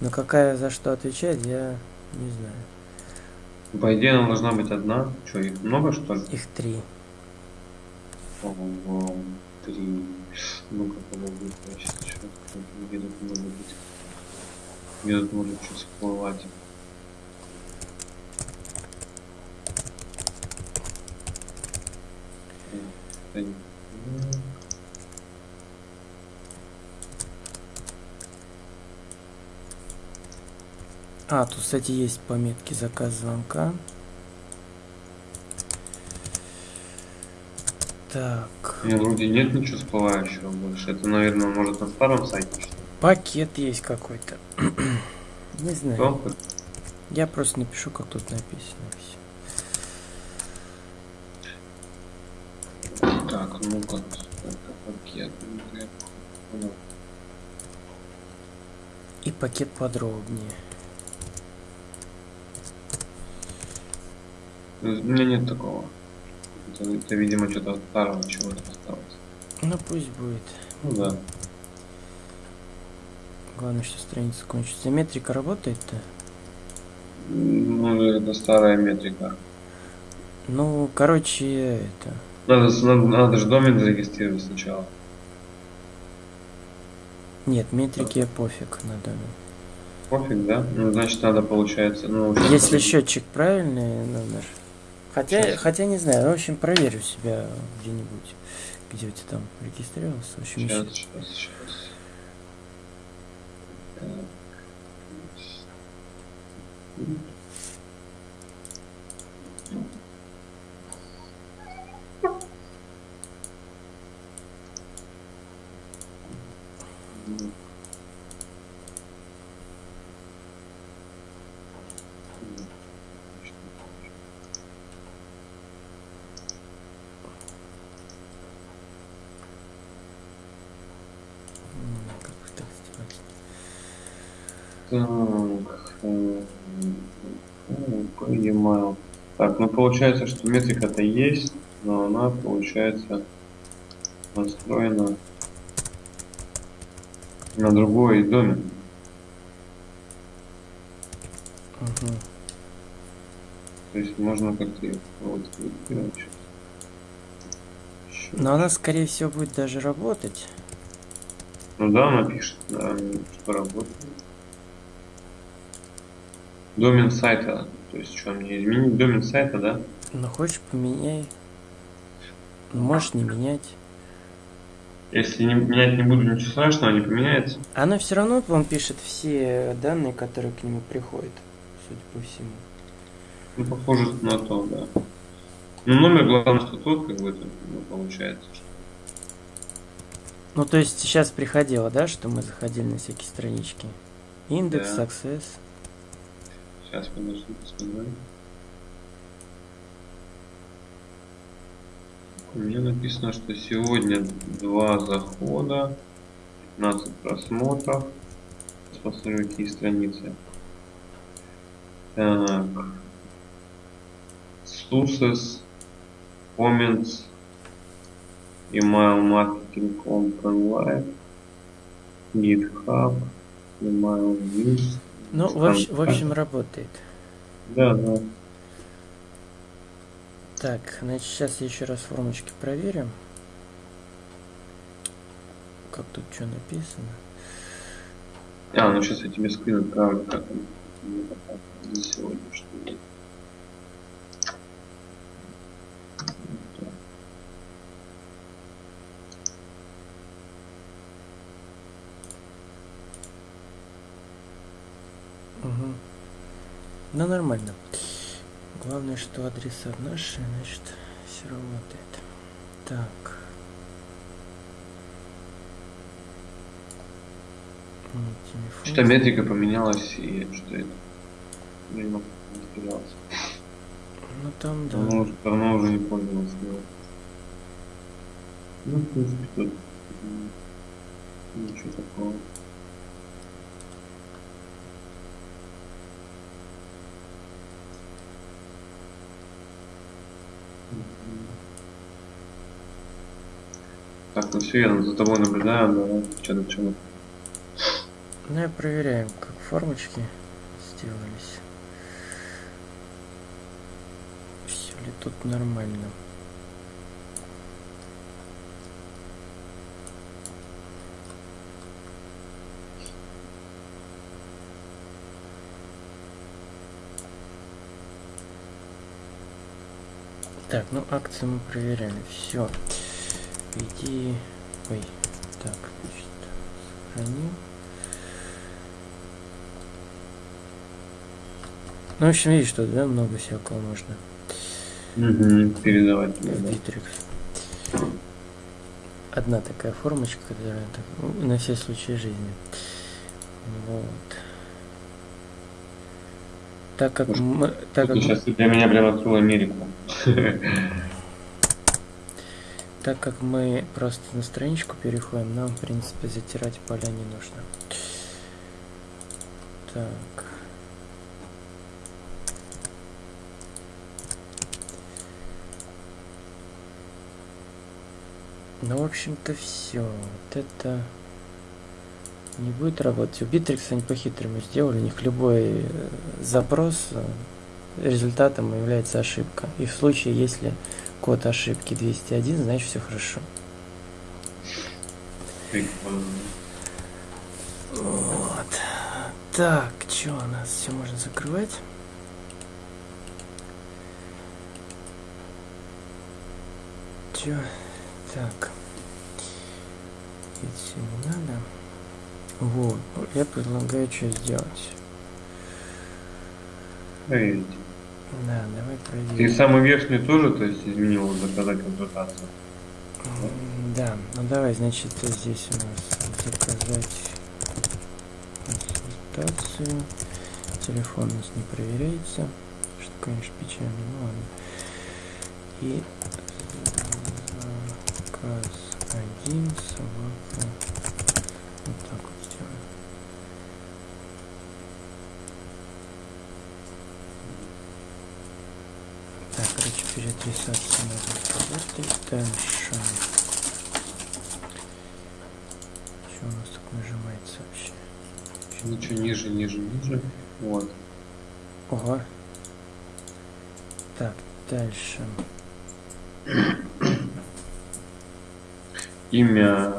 B: Но какая за что отвечает, я не знаю.
A: По идее, она должна быть одна. Что, их много, что ли?
B: Их три.
A: Ого, Три. Ну-ка, подожди, я сейчас открою, где тут может быть. Где тут может что всплывать. М.
B: А, тут, кстати, есть пометки заказ звонка. Так,
A: Не, вроде нет ничего всплывающего больше. Это, наверное, может на старом сайте что-то.
B: пакет есть какой-то. Не знаю.
A: Кто?
B: Я просто напишу, как тут написано.
A: Так, ну-ка. Это пакет. ну.
B: И пакет подробнее.
A: У меня нет такого. Это, это, видимо, что-то от старого чего-то осталось.
B: Ну пусть будет.
A: Ну да.
B: Главное, что страница кончится. Метрика работает-то?
A: Ну, это старая метрика.
B: Ну, короче, это...
A: Надо, надо, надо же домен зарегистрировать сначала.
B: Нет, метрике пофиг на данный.
A: Пофиг, да? Ну, значит, надо, получается, ну...
B: Если счетчик правильный номер. Хотя, хотя не знаю, в общем, проверю себя где-нибудь, где у тебя там регистрировался. В общем,
A: Сейчас, сейчас, сейчас. Так.
B: Так,
A: по e-mail. Так, ну получается, что метрика-то есть, но она, получается, настроена на другой домен.
B: Мгм.
A: То есть можно как-то вот.
B: Но она, скорее всего, будет даже работать.
A: Ну да, она пишет, да, что работает. Домен сайта. То есть что, мне изменить домен сайта, да?
B: Ну хочешь поменяй. Ну, можешь не менять.
A: Если не, менять не буду, ничего страшного, не поменяется.
B: Оно все равно вам пишет все данные, которые к нему приходят, судя по всему.
A: Ну, похоже на то, да. Ну, номер, главное, что тот, как бы, это, ну, получается.
B: Ну, то есть сейчас приходило, да, что мы заходили на всякие странички. Индекс,
A: Да.
B: Access.
A: Сейчас, подожди, посмотрим. У меня написано, что сегодня два захода, 15 просмотров. Сейчас посмотрю, какие страницы. Так. Sources, comments, email marketing open live, GitHub, email news.
B: Ну, в, общ- в общем, работает.
A: Да, да.
B: Так, значит, сейчас я еще раз формочки проверим. Как тут что написано?
A: А, ну сейчас я тебе отправлю, как за сегодня, что есть. Вот так.
B: Угу. Ну, нормально. Главное, что адреса наши, значит, все работает. Так.
A: Что метрика поменялась и что это?
B: Ну, там, да.
A: Давно, уже- давно уже не пользовался. его. Ну, в принципе, тут ничего такого. Так, ну все, я за тобой наблюдаю, да, что то чем
B: Ну, и проверяем, как формочки сделались. Все ли тут нормально. Так, ну акции мы проверяли. Все. Иди. Ой. Так, значит, сохраним. Ну, в общем, видишь, что, да, много всякого можно
A: Угу, передавать
B: в. Одна такая формочка, которая так, ну, на все случаи жизни. Вот. Так как
A: Может,
B: мы, так как,
A: сейчас для меня прям открыл Америку.
B: так как мы просто на страничку переходим, нам, в принципе, затирать поля не нужно. Так. Ну, в общем-то, все. Вот это не будет работать. У Bittrex они по-хитрому сделали. У них любой э, запрос э, результатом является ошибка. И в случае, если код ошибки 201, значит все хорошо. Вот. Так, что у нас? Все можно закрывать. Чё? Так. Это все не надо. Вот. Я предлагаю что сделать.
A: Проверить.
B: Да, давай
A: Ты
B: проверим.
A: самый верхний тоже, то есть изменил заказать консультацию?
B: Да, ну давай, значит, здесь у нас заказать консультацию. Телефон у нас не проверяется, что, конечно, печально, ну ладно. И заказ один, собака. Вот так вот сделаем. Так, короче, переадресация надо. Дальше. Что у нас так нажимается вообще?
A: Ничего ниже, ниже, ниже. Вот.
B: Ого. Так, дальше.
A: Имя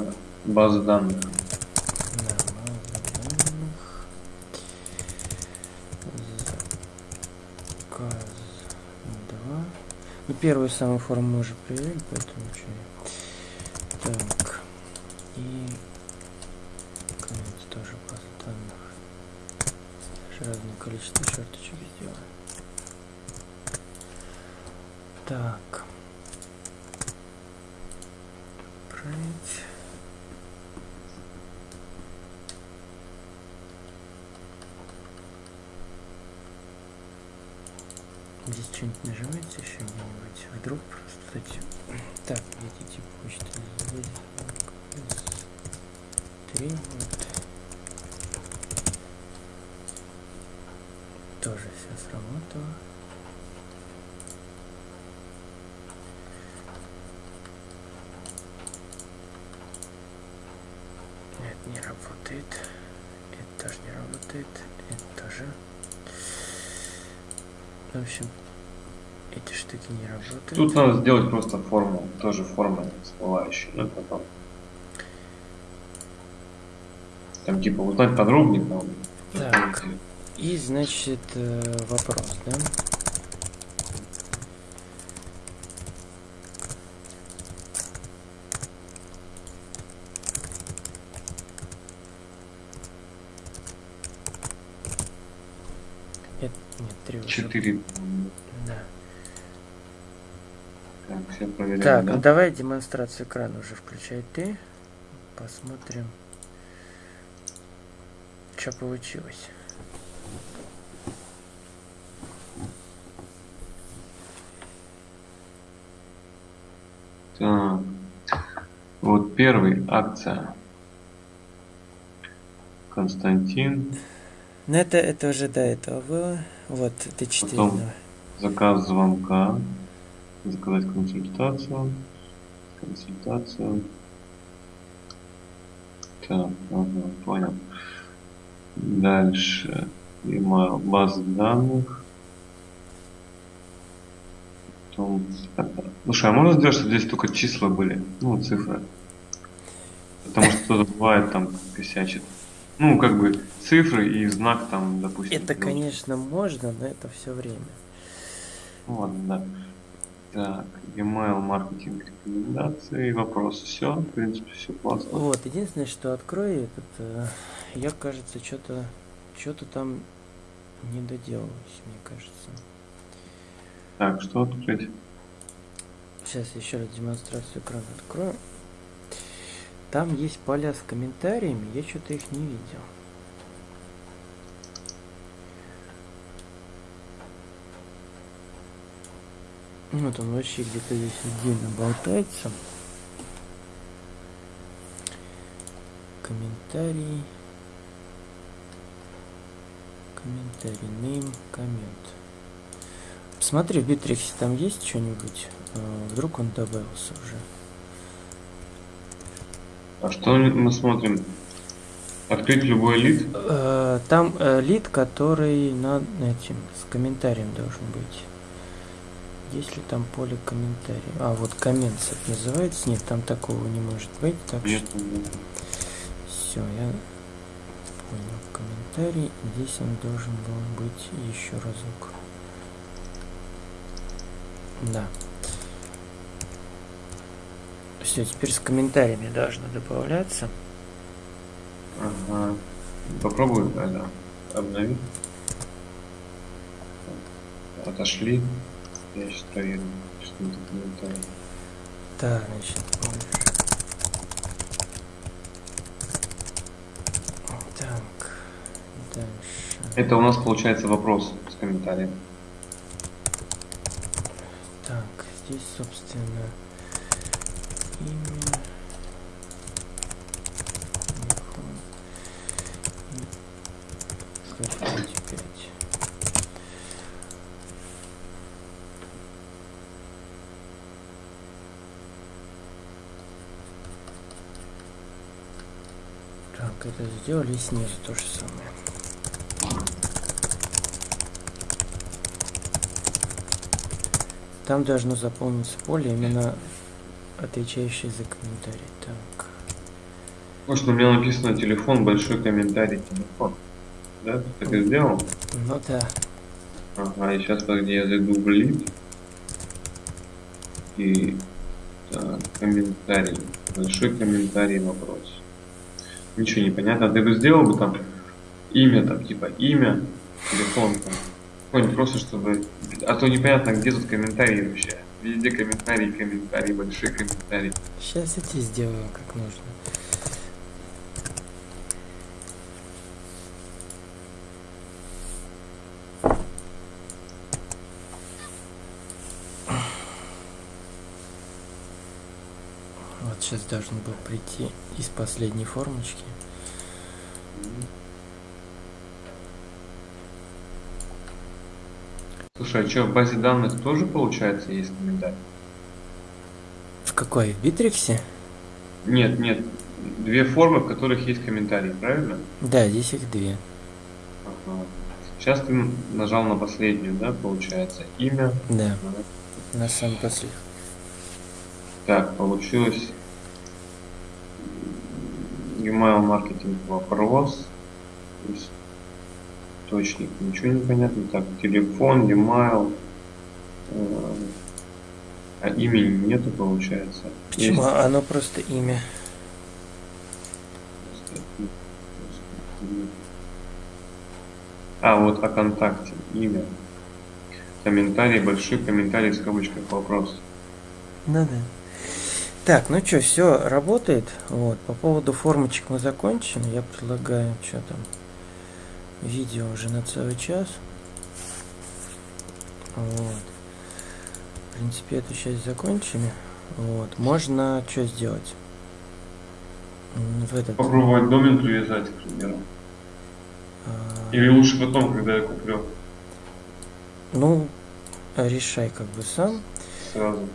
A: базы данных.
B: Первую самую форму мы уже проверили, поэтому ничего. Так. И конец тоже база данных. Даже разное количество черточек сделаем. Так. Отправить. Здесь что-нибудь нажимается еще где-нибудь? Вдруг просто эти... Так, эти типа почты здесь. Три вот. Тоже все сработало. Это не работает. Это тоже не работает. Это тоже. В общем, эти штуки не работают.
A: Тут надо сделать просто форму, тоже форма всплывающая, ну потом. Там типа узнать подробнее там.
B: Так. И, значит, э, вопрос, да? Это, нет, три.
A: Четыре.
B: Да.
A: Так, все проверяем.
B: Так,
A: да?
B: давай демонстрацию экрана уже включай ты. Посмотрим, что получилось.
A: Так. Вот первый акция. Константин.
B: Ну это, это уже до этого было. Вот, это 4.
A: Потом. Заказ звонка. Заказать консультацию. Консультацию. Так, ага, понял. Дальше. Email, база данных. Потом... Слушай, а можно сделать, чтобы здесь только числа были? Ну, цифры. Потому что кто-то бывает там косячит. Ну, как бы цифры и знак там, допустим.
B: Это,
A: ну,
B: конечно, можно, но это все время.
A: Ладно, да. Так, email, маркетинг, рекомендации, вопросы. Все, в принципе, все классно.
B: Вот, единственное, что открою этот, э, я, кажется, что-то что-то там не доделалось, мне кажется.
A: Так, что открыть?
B: Сейчас еще раз демонстрацию экрана открою. Там есть поля с комментариями, я что-то их не видел. Вот он вообще где-то здесь отдельно болтается. Комментарий. Комментарий. Name. Коммент. Посмотри, в Битриксе там есть что-нибудь? Э, Вдруг он добавился уже.
A: А что мы смотрим? Открыть любой лид?
B: Э, Там э, лид, который над этим, с комментарием должен быть. Есть ли там поле комментариев? А, вот коммент это называется. Нет, там такого не может быть. Так
A: Нет,
B: что все, я понял. Комментарий. Здесь он должен был быть еще разок. Да. Все, теперь с комментариями должно добавляться.
A: Ага. Попробуй, да, да. Обнови. Отошли. Я проверю, что это комментарий.
B: Так, значит. Так, дальше.
A: Это у нас получается вопрос с комментарием.
B: Так, здесь, собственно, имя. телефон и картинки пять. Так, это сделали снизу то же самое. Там должно заполниться поле, именно отвечающее за комментарий. Так.
A: Может, у меня написано телефон, большой комментарий, телефон. Да, ты так и сделал?
B: Ну да.
A: Ага, и сейчас, подожди, я зайду в лид. И так, комментарий. Большой комментарий вопрос. Ничего не понятно. Ты бы сделал бы там имя, там типа имя, телефон, там, какой-нибудь просто, чтобы... А то непонятно, где тут комментарии вообще. Везде комментарии, комментарии, большие комментарии.
B: Сейчас я тебе сделаю как нужно. Вот сейчас должен был прийти из последней формочки.
A: Слушай, а что, в базе данных тоже получается есть комментарий?
B: В какой? В Битриксе?
A: Нет, нет. Две формы, в которых есть комментарии, правильно?
B: Да, здесь их две.
A: Ага. Сейчас ты нажал на последнюю, да, получается? Имя.
B: Да, на самом последний.
A: Так, получилось email маркетинг вопрос. Источник, ничего не понятно. Так, телефон, email. э, А имени нету, получается.
B: Почему?
A: Есть
B: Оно просто имя.
A: А, вот о контакте, имя. Комментарий, большой комментарий в скобочках вопрос.
B: Ну да. Так, ну что, все работает. Вот, по поводу формочек мы закончим. Я предлагаю, что там, видео уже на целый час. Вот. В принципе, эту часть закончили. Вот. Можно что сделать? В этот.
A: Попробовать домен привязать, к примеру.
B: а,
A: Или лучше потом, когда я куплю
B: Ну, решай как бы сам.
A: сразу.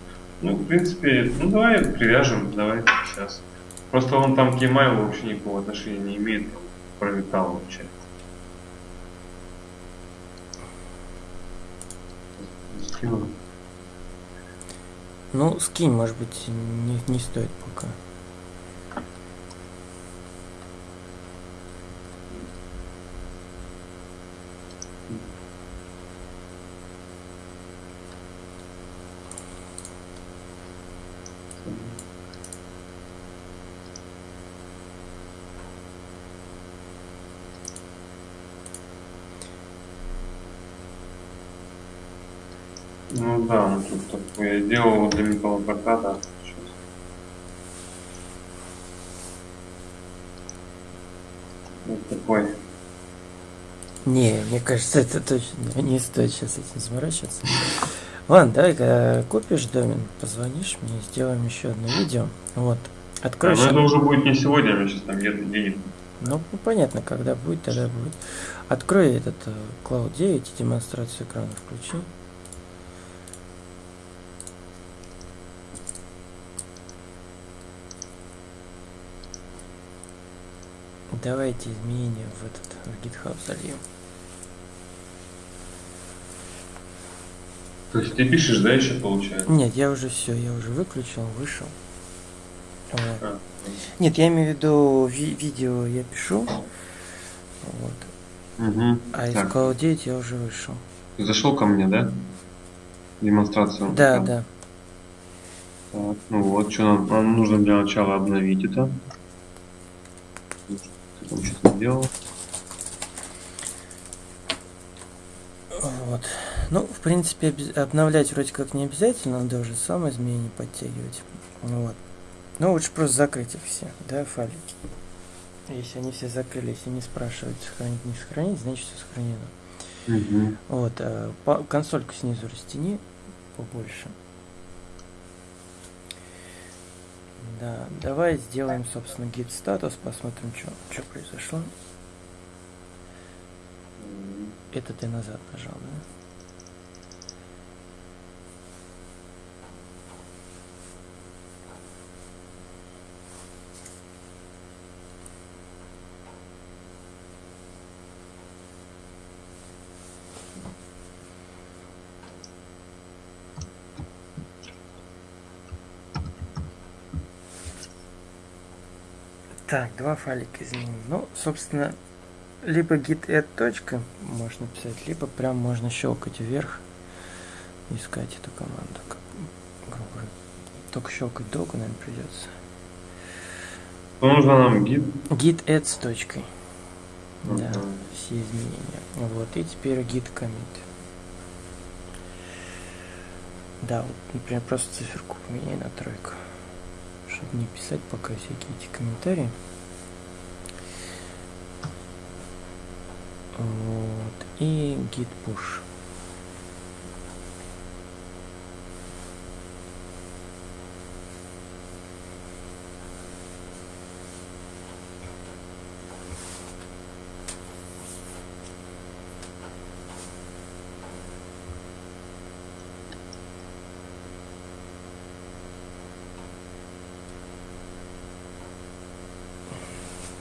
A: Ну, в принципе, ну давай привяжем, давай сейчас. Просто он там к e-mail вообще никакого отношения не имеет, там, пролетал вообще. Скину.
B: Ну, скинь, может быть, не, не стоит пока.
A: Ну да, ну тут такое. Я делал для металлопроката. Вот такой.
B: Не, мне кажется, это точно не стоит сейчас этим заморачиваться. Ладно, давай купишь домен, позвонишь мне, сделаем еще одно видео. Вот. Открой
A: ну это уже будет не сегодня, у меня сейчас там нет денег.
B: Ну, понятно, когда будет, тогда будет. Открой этот э, Cloud 9 и демонстрацию экрана включи. Давайте изменения в этот в GitHub зальем.
A: То есть ты пишешь, да, еще получается?
B: Нет, я уже все, я уже выключил, вышел. Вот.
A: А,
B: Нет, я имею в виду ви- видео я пишу. Вот.
A: Угу.
B: А из 9 я уже вышел.
A: Ты зашел ко мне, да? Демонстрацию.
B: Да,
A: экрана.
B: да.
A: Так, ну вот, что нам, нам нужно для начала обновить это. Ты там что-то делал?
B: Вот. Ну, в принципе, обновлять вроде как не обязательно, надо уже сам изменения подтягивать. Вот. Ну, лучше просто закрыть их все, да, файлики. Если они все закрылись и не спрашивают, сохранить, не сохранить, значит все сохранено.
A: Угу.
B: Вот, э, по- консольку снизу растяни побольше. Да, давай сделаем, собственно, git статус, посмотрим, что произошло. Это ты назад нажал, да? Так, два файлика изменим. Ну, собственно, либо git add точка можно писать, либо прям можно щелкать вверх, искать эту команду, грубо только щелкать долго, наверное, придется.
A: Что нужно нам гид?
B: Git add с точкой. Да,
A: Ага.
B: все изменения. Вот, и теперь git commit. Да, вот, например, просто циферку поменяй на тройку. Чтобы не писать пока всякие эти комментарии. Вот, и git push.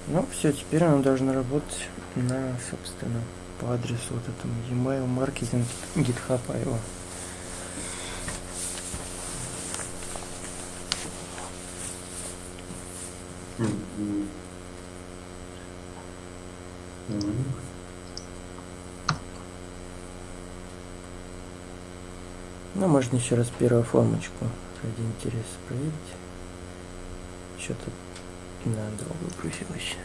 B: Ну, все, теперь она должна работать на, собственно, по адресу вот этому e-mail маркетинг GitHub его. Ну, можно еще раз первую формочку ради интереса проверить. Что-то на долго профилище.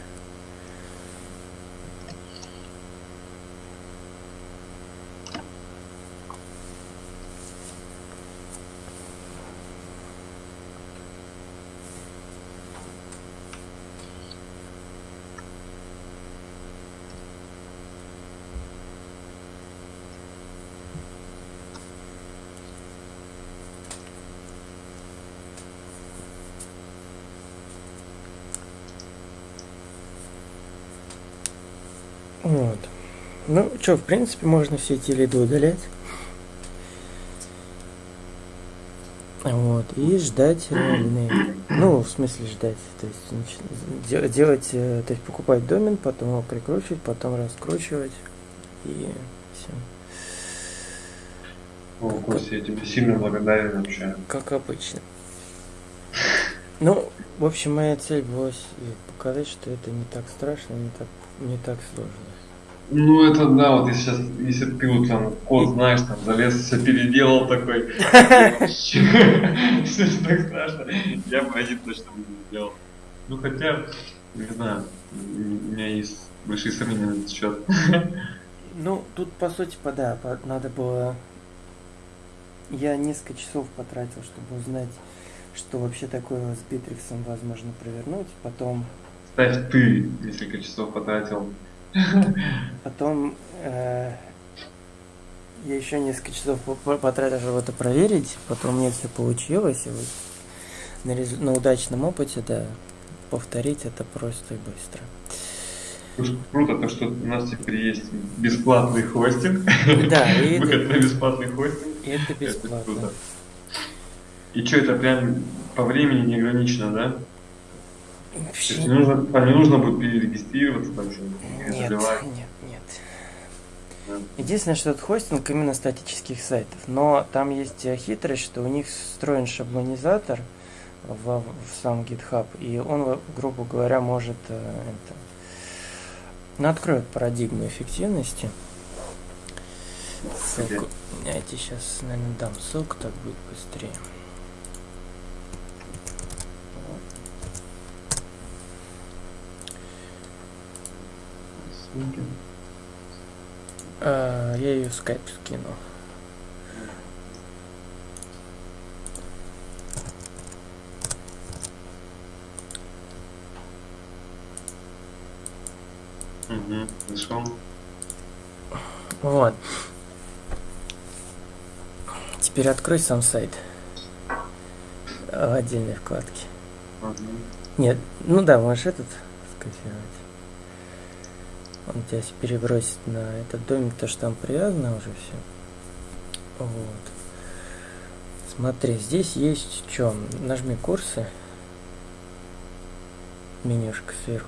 B: Вот. Ну, что, в принципе, можно все эти лиды удалять. Вот, и ждать реальные. Ну, в смысле ждать. То есть делать, э, то есть покупать домен, потом его прикручивать, потом раскручивать. И все.
A: О, Костя, я тебе сильно благодарен вообще.
B: Как обычно. Ну, в общем, моя цель была показать, что это не так страшно, не так, не так сложно.
A: Ну это да, вот если сейчас, если ты вот там код знаешь, там залез, все переделал такой. Все так страшно. Я бы один точно бы не сделал. Ну хотя, не знаю, у меня есть большие сомнения на этот счет.
B: Ну, тут, по сути, по- да, по- надо было... Я несколько часов потратил, чтобы узнать, что вообще такое с Битриксом возможно провернуть. Потом,
A: Ставь ты несколько часов потратил.
B: Потом э, я еще несколько часов по- по- потратил, чтобы это проверить. Потом мне все получилось. И вот на, резу- на удачном опыте, да, повторить это просто и быстро.
A: Слушай, Круто то, что у нас теперь есть бесплатный хостинг.
B: Да, и
A: Выход
B: это,
A: на бесплатный хостинг.
B: и это
A: Это
B: бесплатно.
A: круто. И что, это прям по времени не ограничено, да? То
B: Вообще
A: есть не нужно, там не нужно будет перерегистрироваться, там что
B: Нет, нет, нет.
A: Да.
B: Единственное, что это хостинг именно статических сайтов. Но там есть э, хитрость, что у них встроен шаблонизатор в, в сам GitHub, и он, грубо говоря, может э, это, ну, откроет парадигму эффективности. Ссылку. Я тебе сейчас, наверное, дам ссылку, так будет быстрее.
A: Ссылки.
B: А, я ее в скайп скину.
A: Угу, нашел.
B: Вот. Теперь открой сам сайт э, в отдельной вкладке.
A: Ага.
B: Нет, ну да, можешь этот скопировать. Он тебя перебросит на этот домик, то что там привязано уже все. Вот. Смотри, здесь есть что? Нажми курсы. Менюшка сверху.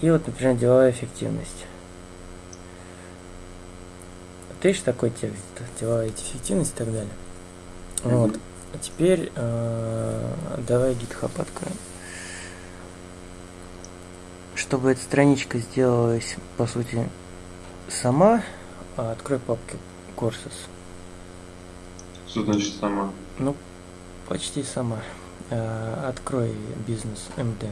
B: И вот, например, деловая эффективность. Вот видишь такой текст, деловая эффективность и так далее.
A: Мгм.
B: Вот. А теперь э, давай GitHub откроем. Чтобы эта страничка сделалась, по сути, сама, а, открой папку Courses.
A: Что значит сама?
B: Ну, почти сама. Э, Открой бизнес МД.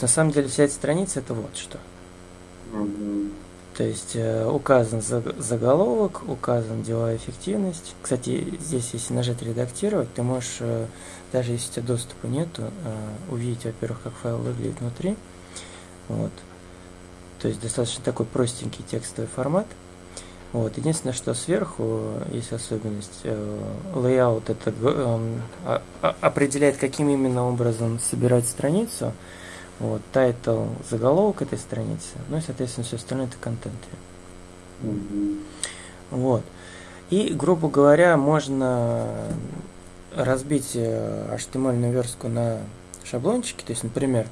B: На самом деле вся эта страница это вот что.
A: Мгм.
B: То есть э, указан заг- заголовок, указан деловая эффективность. Кстати, здесь, если нажать редактировать, ты можешь, э, даже если у тебя доступа нету, э, увидеть, во-первых, как файл выглядит внутри. Вот. То есть достаточно такой простенький текстовый формат. Вот. Единственное, что сверху есть особенность. Layout это а- а- определяет, каким именно образом собирать страницу. Вот, title, заголовок этой страницы, ну и, соответственно, все остальное это контент.
A: Мгм.
B: Вот. И, грубо говоря, можно разбить э, HTML верстку на шаблончики. То есть, например,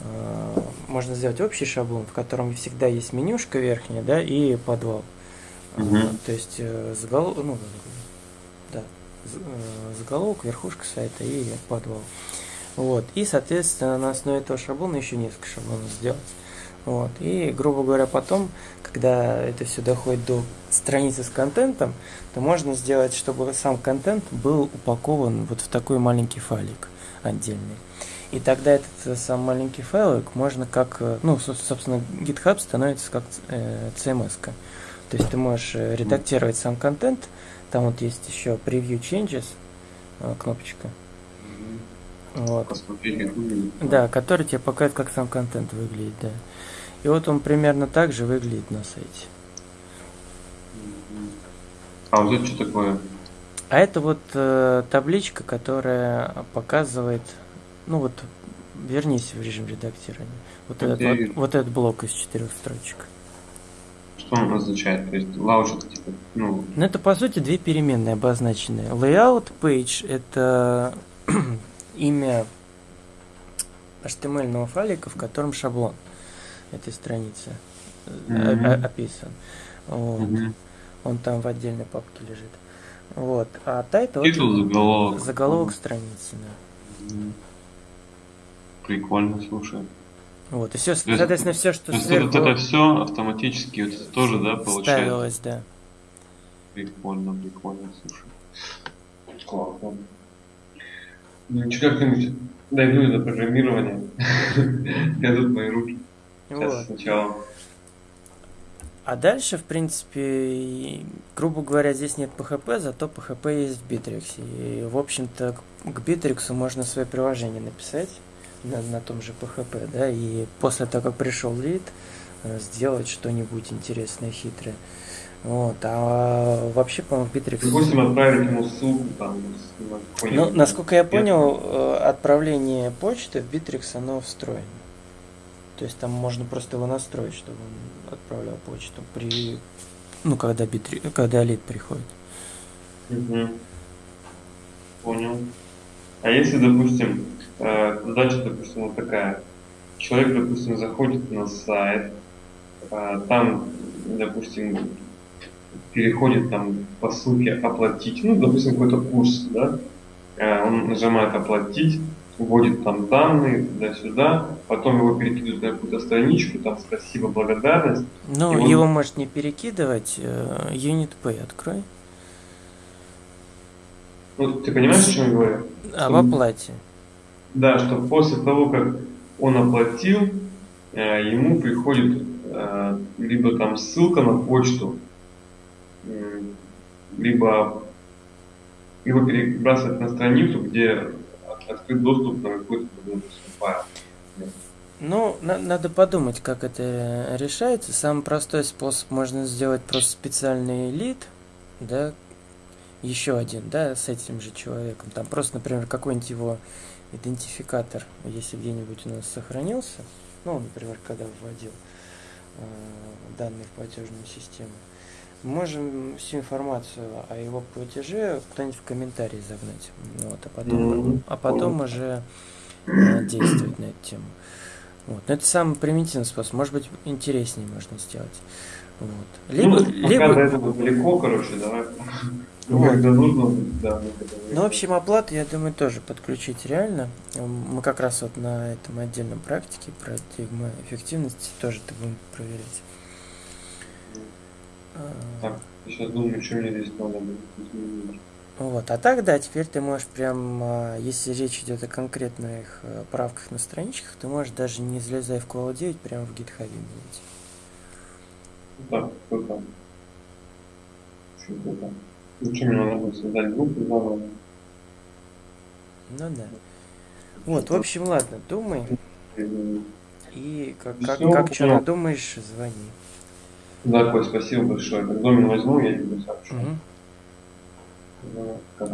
B: э, можно сделать общий шаблон, в котором всегда есть менюшка верхняя, да, и подвал.
A: Мгм.
B: А, То есть заголовок, ну, да, заголовок, верхушка сайта и подвал. Вот. И, соответственно, на основе этого шаблона еще несколько шаблонов сделать. Вот. И, грубо говоря, потом, когда это все доходит до страницы с контентом, то можно сделать, чтобы сам контент был упакован вот в такой маленький файлик отдельный. И тогда этот э, сам маленький файлик можно как, э, ну, со- собственно, GitHub становится как э, CMS. -ка. То есть ты можешь э, редактировать сам контент, там вот есть еще Preview Changes, э, кнопочка. Вот,
A: Посмотреть, как выглядит.
B: да, который тебе показывает, как сам контент выглядит, да. И вот он примерно так же выглядит на сайте.
A: А вот это что такое?
B: А это вот э, табличка, которая показывает, ну вот, вернись в режим редактирования. Вот
A: Так
B: этот, вот, вот этот блок из четырех строчек.
A: Что он означает? То есть это типа, ну,
B: Ну, это по сути две переменные обозначенные. Layout page это имя HTML файлика, в котором шаблон этой страницы о- описан. Вот.
A: мгм.
B: Он там в отдельной папке лежит. Вот. А title
A: титул,
B: это
A: заголовок.
B: заголовок страницы. да.
A: Мгм. Прикольно, слушай.
B: Вот. И все,
A: есть-
B: соответственно, все, что
A: То есть
B: сверху
A: вот это все автоматически вот это тоже, да, получается?
B: ставилось, да.
A: Прикольно, прикольно, слушай. Классно. Ну, что как-нибудь дойду до программирования. Дойдут мои руки. Сейчас сначала.
B: А дальше, в принципе, грубо говоря, здесь нет PHP, зато PHP есть в Bittrex. И, в общем-то, к- Bittrex можно свое приложение написать на, на том же PHP, да, и после того, как пришел лид, сделать что-нибудь интересное, хитрое. Вот, а вообще, по-моему, Bittrex...
A: Допустим, отправить ему ссылку там
B: Ну, насколько я понял, э, отправление почты в Bittrex, оно встроено. То есть там можно просто его настроить, чтобы он отправлял почту при... Ну, когда, Bittrex, когда лид приходит.
A: Мгм. Понял. А если, допустим, э, задача, допустим, вот такая. Человек, допустим, заходит на сайт, э, там, допустим, переходит там по ссылке оплатить, ну, допустим, какой-то курс, да, Э, он нажимает оплатить, вводит там данные туда-сюда, потом его перекидывают на какую-то страничку, там спасибо, благодарность,
B: Ну,
A: он-
B: его может не перекидывать. э, Unit Pay открой.
A: ну, ты понимаешь, о чем я говорю?
B: А в
A: Что-
B: оплате.
A: Да, что после того, как он оплатил, э, ему приходит либо там ссылка на почту, либо, либо перебрасывать на страницу, где от- открыт доступ на какой-то файл.
B: Ну, на- надо подумать, как это решается. Самый простой способ можно сделать просто специальный лид, да, еще один, да, с этим же человеком. Там просто, например, какой-нибудь его идентификатор, если где-нибудь у нас сохранился, ну, например, когда вводил э, данные в платежную систему, можем всю информацию о его платеже кто-нибудь в комментарии загнать. Вот, а потом,
A: Мгм.
B: а потом уже э, действовать на эту тему. Вот. Но это самый примитивный способ. Может быть, интереснее можно сделать. Вот. Либо,
A: ну, пока
B: либо,
A: до этого далеко, короче, давай. Ну,
B: Вот.
A: Нужно, да.
B: ну, в общем, оплату, я думаю, тоже подключить реально. Мы как раз вот на этом отдельном практике про тигма эффективности тоже это будем проверять. А,
A: Так, я сейчас думаю, что мне здесь надо будет.
B: Вот, а так, да, теперь ты можешь прям, а, если речь идет о конкретных э, правках на страничках, ты можешь даже не залезая в Call 9, прямо в гитхабе менять.
A: Да, круто. Очень круто. Ну что, мне надо будет создать группу заново.
B: Ну да. Вот, в общем, ладно, думай.
A: И-
B: как, как, как что надумаешь, звони.
A: Да, Коль, спасибо большое. Как домен возьму, я тебе сообщу.
B: Мгм.
A: Ну, так.